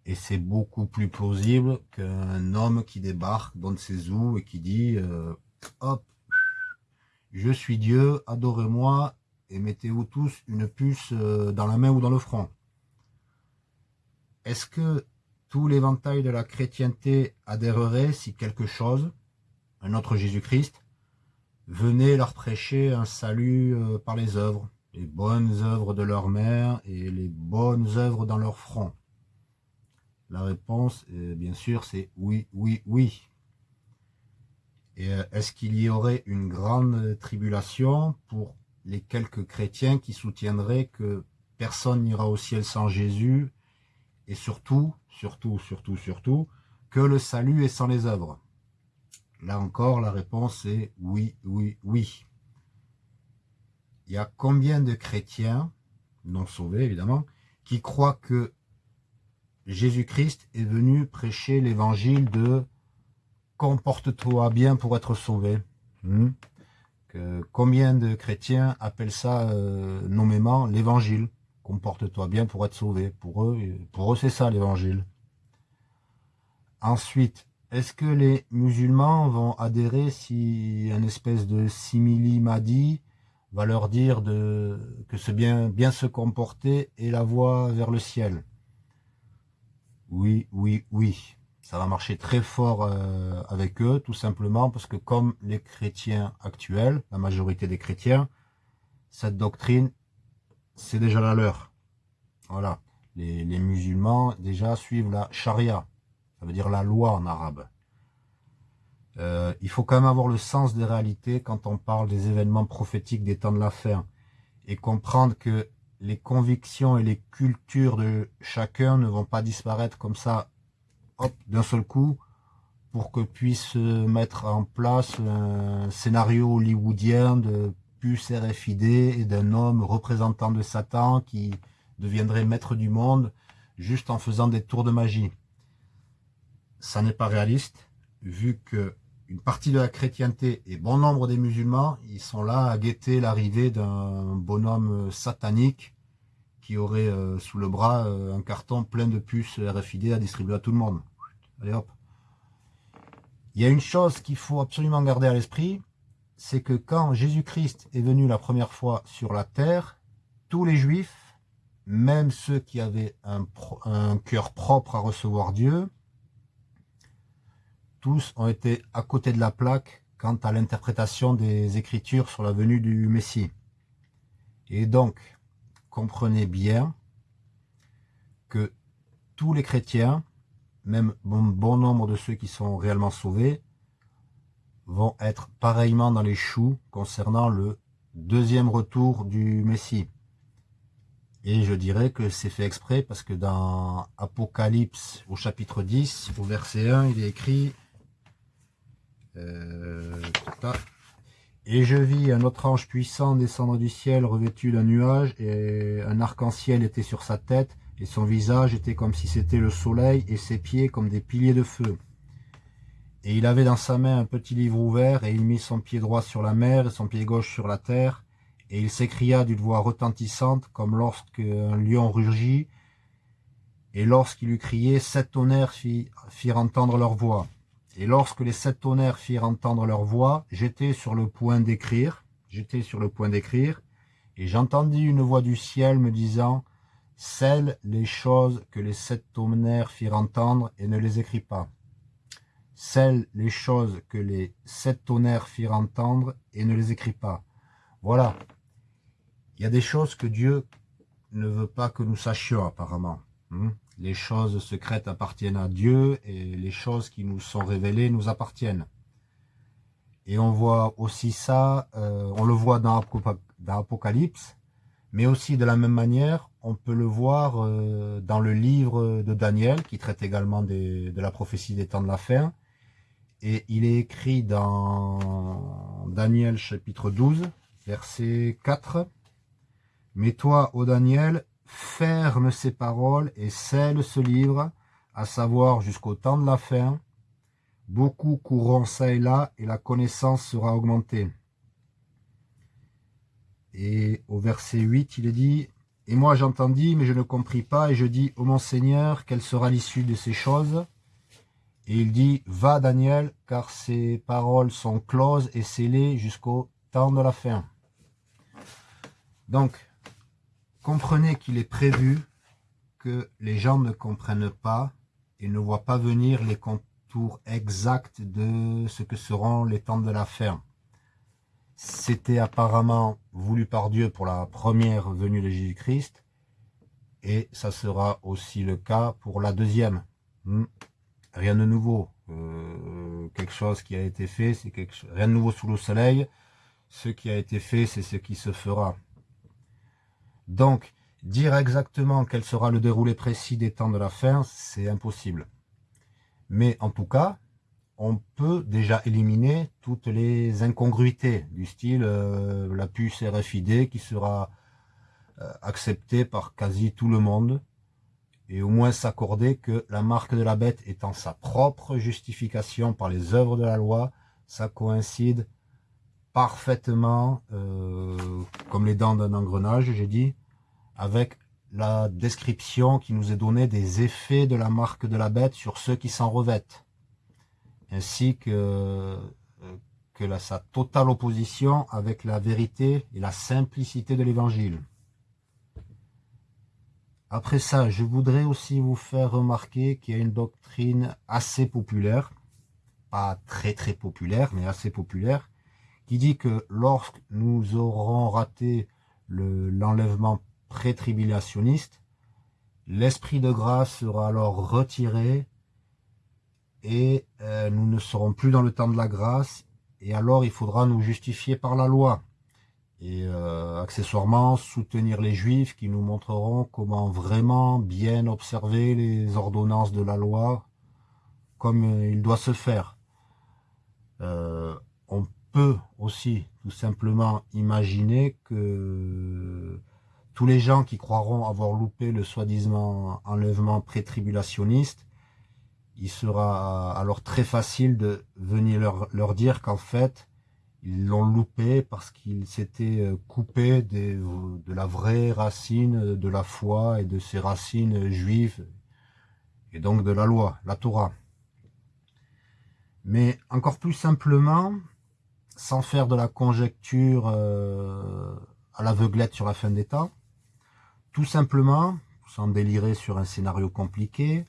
A: Et c'est beaucoup plus plausible qu'un homme qui débarque dans ses ou et qui dit euh, hop, je suis Dieu, adorez-moi et mettez-vous tous une puce euh, dans la main ou dans le front. Est-ce que tout l'éventail de la chrétienté adhérerait si quelque chose, un autre Jésus-Christ, venait leur prêcher un salut euh, par les œuvres, les bonnes œuvres de leur mère et les bonnes œuvres dans leur front? La réponse, euh, bien sûr, c'est oui, oui, oui. Et euh, est-ce qu'il y aurait une grande tribulation pour les quelques chrétiens qui soutiendraient que personne n'ira au ciel sans Jésus et surtout, surtout, surtout, surtout, que le salut est sans les œuvres? Là encore, la réponse est oui, oui, oui. Il y a combien de chrétiens, non sauvés évidemment, qui croient que Jésus-Christ est venu prêcher l'évangile de comporte-toi bien pour être sauvé. Hmm? combien de chrétiens appellent ça euh, nommément l'évangile Comporte-toi bien pour être sauvé. Pour eux, pour eux c'est ça l'évangile. Ensuite, est-ce que les musulmans vont adhérer si un espèce de simili-madi va leur dire que c'est bien, se comporter et la voie vers le ciel? Oui, oui, oui ça va marcher très fort euh, avec eux, tout simplement parce que comme les chrétiens actuels, la majorité des chrétiens, cette doctrine, c'est déjà la leur. Voilà. Les, musulmans, déjà, suivent la charia. Ça veut dire la loi en arabe. Euh, il faut quand même avoir le sens des réalités quand on parle des événements prophétiques des temps de la fin. Et comprendre que les convictions et les cultures de chacun ne vont pas disparaître comme ça d'un seul coup, pour que puisse mettre en place un scénario hollywoodien de puce RFID et d'un homme représentant de Satan qui deviendrait maître du monde juste en faisant des tours de magie. Ça n'est pas réaliste, vu que une partie de la chrétienté et bon nombre des musulmans, ils sont là à guetter l'arrivée d'un bonhomme satanique qui aurait euh, sous le bras euh, un carton plein de puces RFID à distribuer à tout le monde. Allez hop. Il y a une chose qu'il faut absolument garder à l'esprit, c'est que quand Jésus-Christ est venu la première fois sur la terre, tous les juifs, même ceux qui avaient un, un cœur propre à recevoir Dieu, ont été à côté de la plaque quant à l'interprétation des Écritures sur la venue du Messie. Et donc, comprenez bien que tous les chrétiens, même bon, bon nombre de ceux qui sont réellement sauvés, vont être pareillement dans les choux concernant le deuxième retour du Messie. Et je dirais que c'est fait exprès parce que dans Apocalypse au chapitre 10, au verset 1, il est écrit et je vis un autre ange puissant descendre du ciel revêtu d'un nuage, et un arc-en-ciel était sur sa tête, et son visage était comme si c'était le soleil, et ses pieds comme des piliers de feu. Et il avait dans sa main un petit livre ouvert, et il mit son pied droit sur la mer, et son pied gauche sur la terre, et il s'écria d'une voix retentissante, comme lorsqu'un lion rugit, et lorsqu'il eut crié, sept tonnerres firent entendre leur voix. Et lorsque les sept tonnerres firent entendre leur voix, j'étais sur le point d'écrire, j'étais sur le point d'écrire, et j'entendis une voix du ciel me disant, Celles les choses que les sept tonnerres firent entendre et ne les écris pas. Celles les choses que les sept tonnerres firent entendre et ne les écris pas. Voilà. Il y a des choses que Dieu ne veut pas que nous sachions apparemment. Hmm? Les choses secrètes appartiennent à Dieu et les choses qui nous sont révélées nous appartiennent. Et on voit aussi ça, euh, on le voit dans, Apocalypse, mais aussi de la même manière, on peut le voir euh, dans le livre de Daniel, qui traite également de la prophétie des temps de la fin. Et il est écrit dans Daniel chapitre 12, verset 4. « Mais toi, ô Daniel, ferme ses paroles et scelle ce livre, à savoir jusqu'au temps de la fin. Beaucoup courront ça et là, et la connaissance sera augmentée. Et au verset 8, il est dit, Et moi j'entendis, mais je ne compris pas, et je dis, ô mon Seigneur, quelle sera l'issue de ces choses? Et il dit, va Daniel, car ces paroles sont closes et scellées jusqu'au temps de la fin. Donc, comprenez qu'il est prévu que les gens ne comprennent pas et ne voient pas venir les contours exacts de ce que seront les temps de la fin. C'était apparemment voulu par Dieu pour la première venue de Jésus-Christ, et ça sera aussi le cas pour la deuxième. Hmm. Rien de nouveau. Euh, quelque chose qui a été fait, c'est quelque rien de nouveau sous le soleil. Ce qui a été fait, c'est ce qui se fera. Donc, dire exactement quel sera le déroulé précis des temps de la fin, c'est impossible. Mais en tout cas, on peut déjà éliminer toutes les incongruités du style euh, la puce RFID qui sera euh, acceptée par quasi tout le monde et au moins s'accorder que la marque de la bête étant sa propre justification par les œuvres de la loi, ça coïncide parfaitement, euh, comme les dents d'un engrenage, j'ai dit, avec la description qui nous est donnée des effets de la marque de la bête sur ceux qui s'en revêtent ainsi que, euh, que sa totale opposition avec la vérité et la simplicité de l'évangile. Après ça, je voudrais aussi vous faire remarquer qu'il y a une doctrine assez populaire, pas très très populaire, mais assez populaire, qui dit que lorsque nous aurons raté l'enlèvement pré-tribulationniste, l'esprit de grâce sera alors retiré et euh, nous ne serons plus dans le temps de la grâce, et alors il faudra nous justifier par la loi. Et euh, accessoirement, soutenir les juifs qui nous montreront comment vraiment bien observer les ordonnances de la loi comme euh, il doit se faire. Peut aussi tout simplement imaginer que tous les gens qui croiront avoir loupé le soi-disant enlèvement pré-tribulationniste il sera alors très facile de venir leur, dire qu'en fait, ils l'ont loupé parce qu'ils s'étaient euh, coupés de la vraie racine de la foi et de ces racines juives, et donc de la loi, la Torah. Mais encore plus simplement, sans faire de la conjecture euh, à l'aveuglette sur la fin des temps, tout simplement, sans délirer sur un scénario compliqué,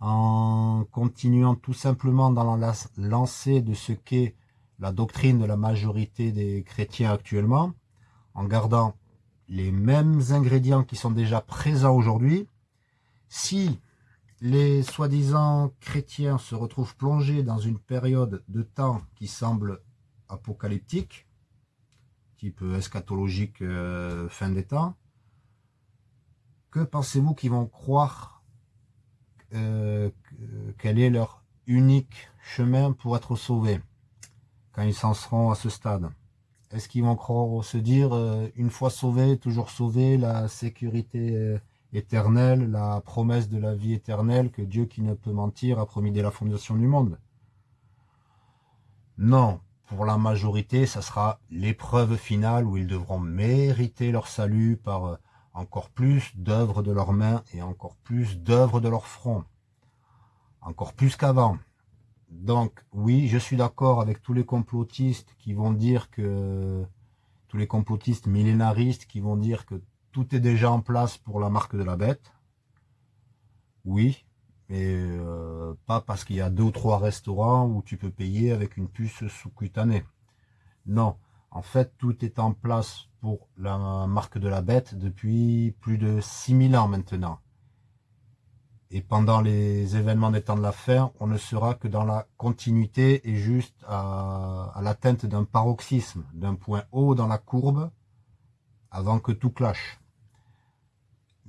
A: en continuant tout simplement dans la lancée de ce qu'est la doctrine de la majorité des chrétiens actuellement, en gardant les mêmes ingrédients qui sont déjà présents aujourd'hui, si les soi-disant chrétiens se retrouvent plongés dans une période de temps qui semble apocalyptique, type eschatologique euh, fin des temps, que pensez-vous qu'ils vont croire euh, quel est leur unique chemin pour être sauvés quand ils s'en seront à ce stade? Est-ce qu'ils vont croire, se dire, euh, une fois sauvés, toujours sauvés, la sécurité éternelle, la promesse de la vie éternelle que Dieu qui ne peut mentir a promis dès la fondation du monde? Non, pour la majorité, ça sera l'épreuve finale où ils devront mériter leur salut par encore plus d'œuvres de leurs mains et encore plus d'œuvres de leur front. Encore plus qu'avant. Donc oui, je suis d'accord avec tous les complotistes qui vont dire que tous les complotistes millénaristes qui vont dire que tout est déjà en place pour la marque de la bête. Oui, mais euh, pas parce qu'il y a deux ou trois restaurants où tu peux payer avec une puce sous-cutanée. Non, en fait, tout est en place pour la marque de la bête depuis plus de 6000 ans maintenant. Et pendant les événements des temps de la on ne sera que dans la continuité et juste à, à l'atteinte d'un paroxysme, d'un point haut dans la courbe, avant que tout clash.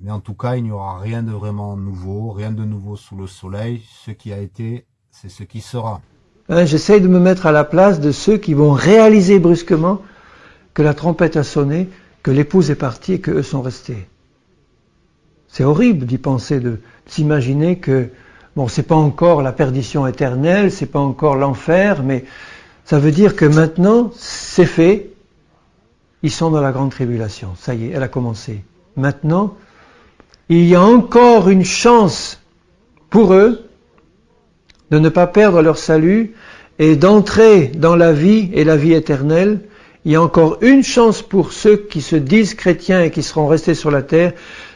A: Mais en tout cas, il n'y aura rien de vraiment nouveau, rien de nouveau sous le soleil. Ce qui a été, c'est ce qui sera.
I: Hein, j'essaye de me mettre à la place de ceux qui vont réaliser brusquement que la trompette a sonné, que l'épouse est partie et qu'eux sont restés. C'est horrible d'y penser, de s'imaginer que, bon, c'est pas encore la perdition éternelle, c'est pas encore l'enfer, mais ça veut dire que maintenant, c'est fait, ils sont dans la grande tribulation. Ça y est, elle a commencé. maintenant, il y a encore une chance pour eux de ne pas perdre leur salut et d'entrer dans la vie et la vie éternelle. Il y a encore une chance pour ceux qui se disent chrétiens et qui seront restés sur la terre,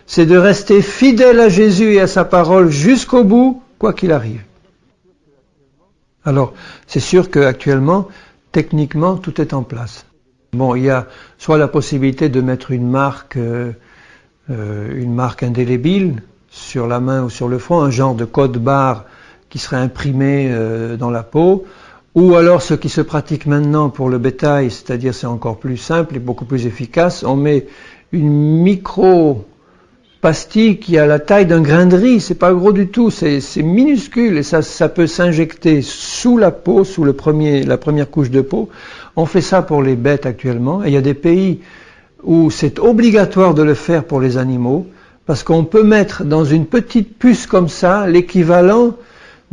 I: c'est de rester fidèles à Jésus et à sa parole jusqu'au bout, quoi qu'il arrive. Alors, c'est sûr qu'actuellement, techniquement, tout est en place. Bon, il y a soit la possibilité de mettre une marque, euh, euh, une marque indélébile sur la main ou sur le front, un genre de code barre qui serait imprimé euh, dans la peau, ou alors ce qui se pratique maintenant pour le bétail, c'est-à-dire c'est encore plus simple et beaucoup plus efficace, on met une micro pastille qui a la taille d'un grain de riz, c'est pas gros du tout, c'est minuscule et ça, peut s'injecter sous la peau, sous la première couche de peau. On fait ça pour les bêtes actuellement et il y a des pays où c'est obligatoire de le faire pour les animaux parce qu'on peut mettre dans une petite puce comme ça l'équivalent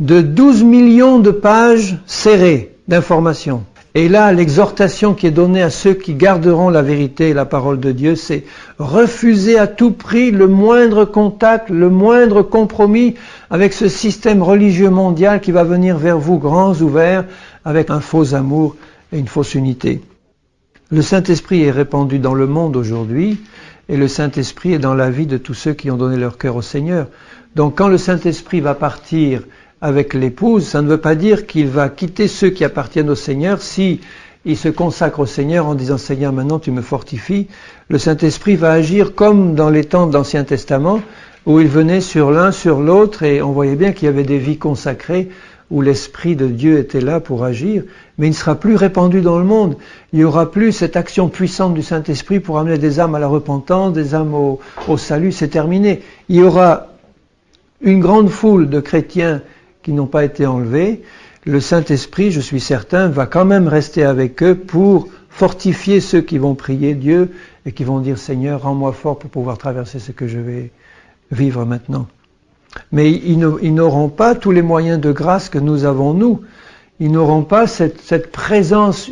I: de 12 millions de pages serrées d'informations. Et là, l'exhortation qui est donnée à ceux qui garderont la vérité et la parole de Dieu, c'est refuser à tout prix le moindre contact, le moindre compromis avec ce système religieux mondial qui va venir vers vous grands ouverts avec un faux amour et une fausse unité. Le Saint-Esprit est répandu dans le monde aujourd'hui et le Saint-Esprit est dans la vie de tous ceux qui ont donné leur cœur au Seigneur. Donc quand le Saint-Esprit va partir avec l'épouse, ça ne veut pas dire qu'il va quitter ceux qui appartiennent au Seigneur si il se consacre au Seigneur en disant Seigneur maintenant tu me fortifies. Le Saint-Esprit va agir comme dans les temps de l'Ancien Testament où il venait sur l'un, sur l'autre et on voyait bien qu'il y avait des vies consacrées où l'Esprit de Dieu était là pour agir, mais il ne sera plus répandu dans le monde. Il n'y aura plus cette action puissante du Saint-Esprit pour amener des âmes à la repentance, des âmes au, au salut, c'est terminé. Il y aura une grande foule de chrétiens qui n'ont pas été enlevés, le Saint-Esprit, je suis certain, va quand même rester avec eux pour fortifier ceux qui vont prier Dieu et qui vont dire Seigneur, rends-moi fort pour pouvoir traverser ce que je vais vivre maintenant. Mais ils n'auront pas tous les moyens de grâce que nous avons, nous. Ils n'auront pas cette, présence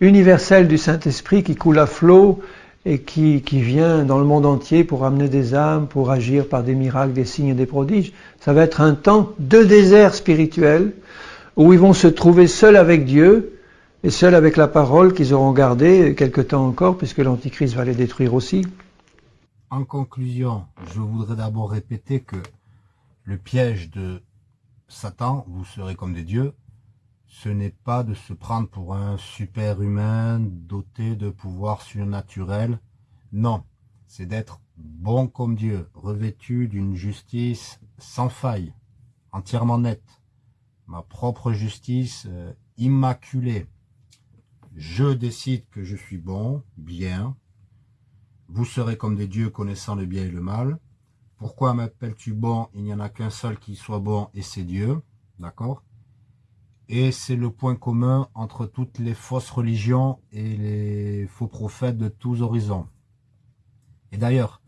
I: universelle du Saint-Esprit qui coule à flot et qui, qui, vient dans le monde entier pour amener des âmes, pour agir par des miracles, des signes et des prodiges. Ça va être un temps de désert spirituel où ils vont se trouver seuls avec Dieu et seuls avec la parole qu'ils auront gardée quelque temps encore, puisque l'Antichrist va les détruire aussi.
A: En conclusion, je voudrais d'abord répéter que le piège de Satan, vous serez comme des dieux, ce n'est pas de se prendre pour un super humain doté de pouvoirs surnaturels. Non, c'est d'être bon comme Dieu, revêtu d'une justice sans faille, entièrement nette. Ma propre justice euh, immaculée. Je décide que je suis bon, bien. Vous serez comme des dieux connaissant le bien et le mal. Pourquoi m'appelles-tu bon? Il n'y en a qu'un seul qui soit bon et c'est Dieu. D'accord? Et c'est le point commun entre toutes les fausses religions et les faux prophètes de tous horizons. Et d'ailleurs,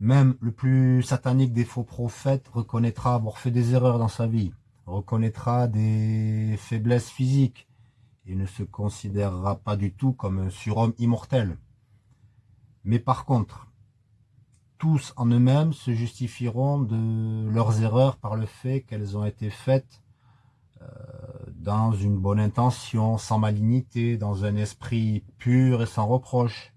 A: même le plus satanique des faux prophètes reconnaîtra avoir fait des erreurs dans sa vie, reconnaîtra des faiblesses physiques, et ne se considérera pas du tout comme un surhomme immortel. Mais par contre, tous en eux-mêmes se justifieront de leurs erreurs par le fait qu'elles ont été faites dans une bonne intention, sans malignité, dans un esprit pur et sans reproche,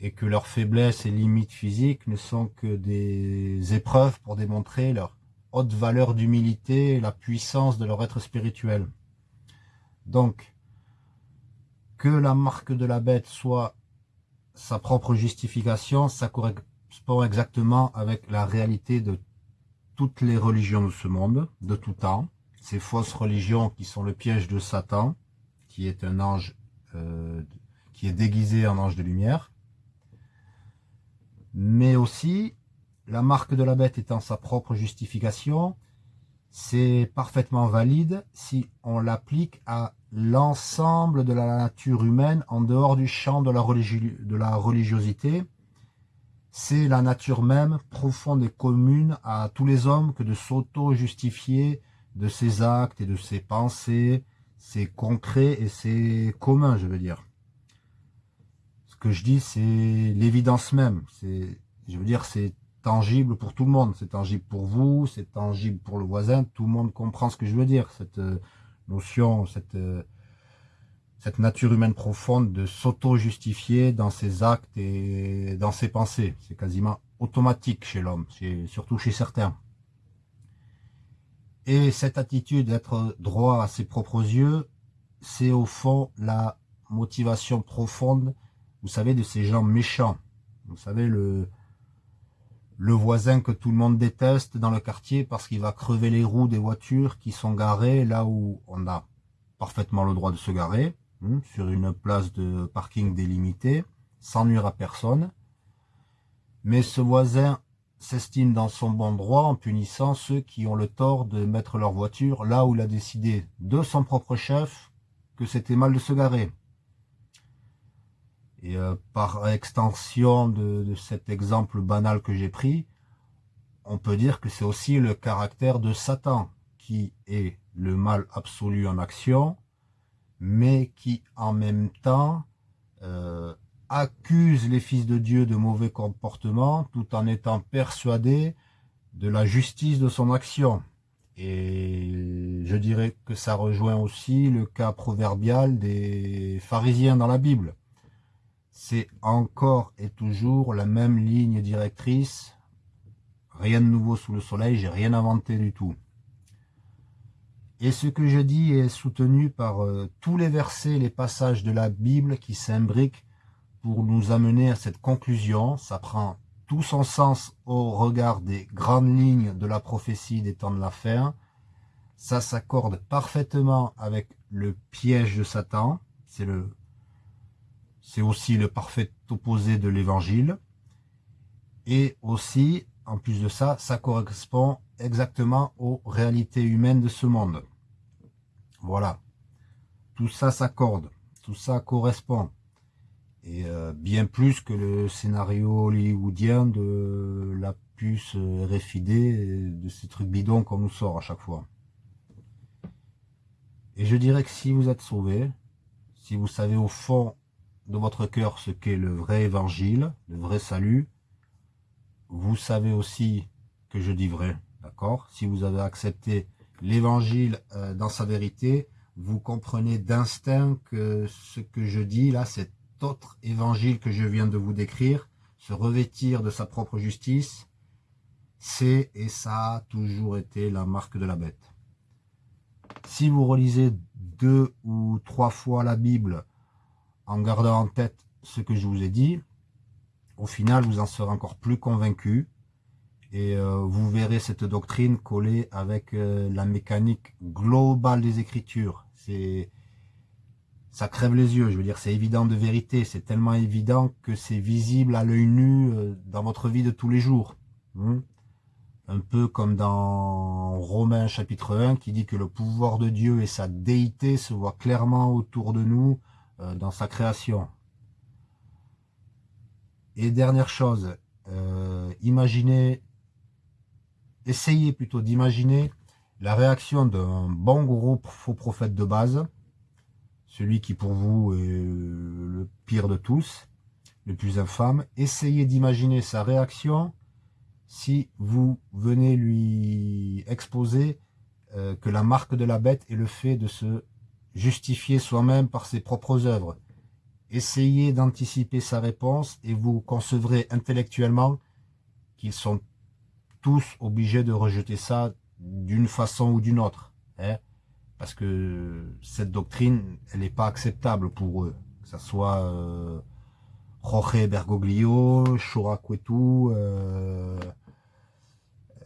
A: et que leurs faiblesses et limites physiques ne sont que des épreuves pour démontrer leur haute valeur d'humilité et la puissance de leur être spirituel. Donc, que la marque de la bête soit sa propre justification, ça correspond exactement avec la réalité de toutes les religions de ce monde, de tout temps, ces fausses religions qui sont le piège de Satan, qui est un ange, euh, qui est déguisé en ange de lumière, mais aussi la marque de la bête étant sa propre justification, c'est parfaitement valide si on l'applique à l'ensemble de la nature humaine en dehors du champ de la, de la religiosité. C'est la nature même profonde et commune à tous les hommes que de s'auto-justifier de ses actes et de ses pensées, c'est concret et c'est commun, je veux dire. Ce que je dis, c'est l'évidence même. C'est Je veux dire, c'est tangible pour tout le monde. C'est tangible pour vous, c'est tangible pour le voisin. Tout le monde comprend ce que je veux dire. Cette euh, notion, cette, euh, cette nature humaine profonde de s'auto-justifier dans ses actes et dans ses pensées. C'est quasiment automatique chez l'homme, surtout chez certains. Et cette attitude d'être droit à ses propres yeux, c'est au fond la motivation profonde, vous savez, de ces gens méchants. Vous savez, le, le voisin que tout le monde déteste dans le quartier parce qu'il va crever les roues des voitures qui sont garées là où on a parfaitement le droit de se garer, hein, sur une place de parking délimitée, sans nuire à personne. Mais ce voisin s'estime dans son bon droit en punissant ceux qui ont le tort de mettre leur voiture là où il a décidé de son propre chef que c'était mal de se garer. Et euh, par extension de, cet exemple banal que j'ai pris, on peut dire que c'est aussi le caractère de Satan, qui est le mal absolu en action, mais qui en même temps euh, accuse les fils de Dieu de mauvais comportements tout en étant persuadé de la justice de son action. Et je dirais que ça rejoint aussi le cas proverbial des pharisiens dans la Bible c'est encore et toujours la même ligne directrice. Rien de nouveau sous le soleil, j'ai rien inventé du tout. Et ce que je dis est soutenu par euh, tous les versets, les passages de la Bible qui s'imbriquent pour nous amener à cette conclusion. Ça prend tout son sens au regard des grandes lignes de la prophétie des temps de la fin. Ça s'accorde parfaitement avec le piège de Satan. C'est le c'est aussi le parfait opposé de l'évangile. Et aussi, en plus de ça, ça correspond exactement aux réalités humaines de ce monde. Voilà. Tout ça s'accorde. Tout ça correspond. Et euh, bien plus que le scénario hollywoodien de la puce RFID, de ces trucs bidons qu'on nous sort à chaque fois. Et je dirais que si vous êtes sauvé, si vous savez au fond de votre cœur ce qu'est le vrai évangile, le vrai salut, vous savez aussi que je dis vrai, d'accord? Si vous avez accepté l'évangile euh, dans sa vérité, vous comprenez d'instinct que ce que je dis là, cet autre évangile que je viens de vous décrire, se revêtir de sa propre justice, c'est et ça a toujours été la marque de la bête. Si vous relisez deux ou trois fois la Bible en gardant en tête ce que je vous ai dit, au final, vous en serez encore plus convaincu et euh, vous verrez cette doctrine collée avec euh, la mécanique globale des Écritures. Ça crève les yeux, je veux dire, c'est évident de vérité, c'est tellement évident que c'est visible à l'œil nu euh, dans votre vie de tous les jours. Hein. un peu comme dans Romains chapitre 1 qui dit que le pouvoir de Dieu et sa déité se voient clairement autour de nous, euh, dans sa création. Et dernière chose, euh, imaginez, essayez plutôt d'imaginer la réaction d'un bon gros faux prophète de base, celui qui pour vous est le pire de tous, le plus infâme. Essayez d'imaginer sa réaction si vous venez lui exposer euh, que la marque de la bête est le fait de se justifier soi-même par ses propres œuvres. Essayez d'anticiper sa réponse et vous concevrez intellectuellement qu'ils sont tous obligés de rejeter ça d'une façon ou d'une autre. Hein parce que cette doctrine, elle n'est pas acceptable pour eux. Que ce soit euh, Jorge Bergoglio, Shora euh,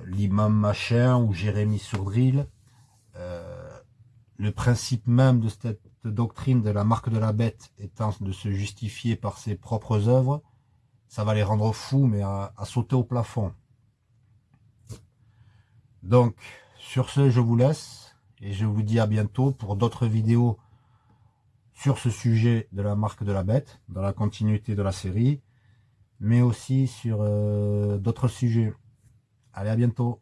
A: l'imam machin ou Jérémy Sourdril. Euh, le principe même de cette doctrine de la marque de la bête étant de se justifier par ses propres œuvres, ça va les rendre fous, mais à, sauter au plafond. Donc, sur ce, je vous laisse, et je vous dis à bientôt pour d'autres vidéos sur ce sujet de la marque de la bête, dans la continuité de la série, mais aussi sur euh, d'autres sujets. Allez, à bientôt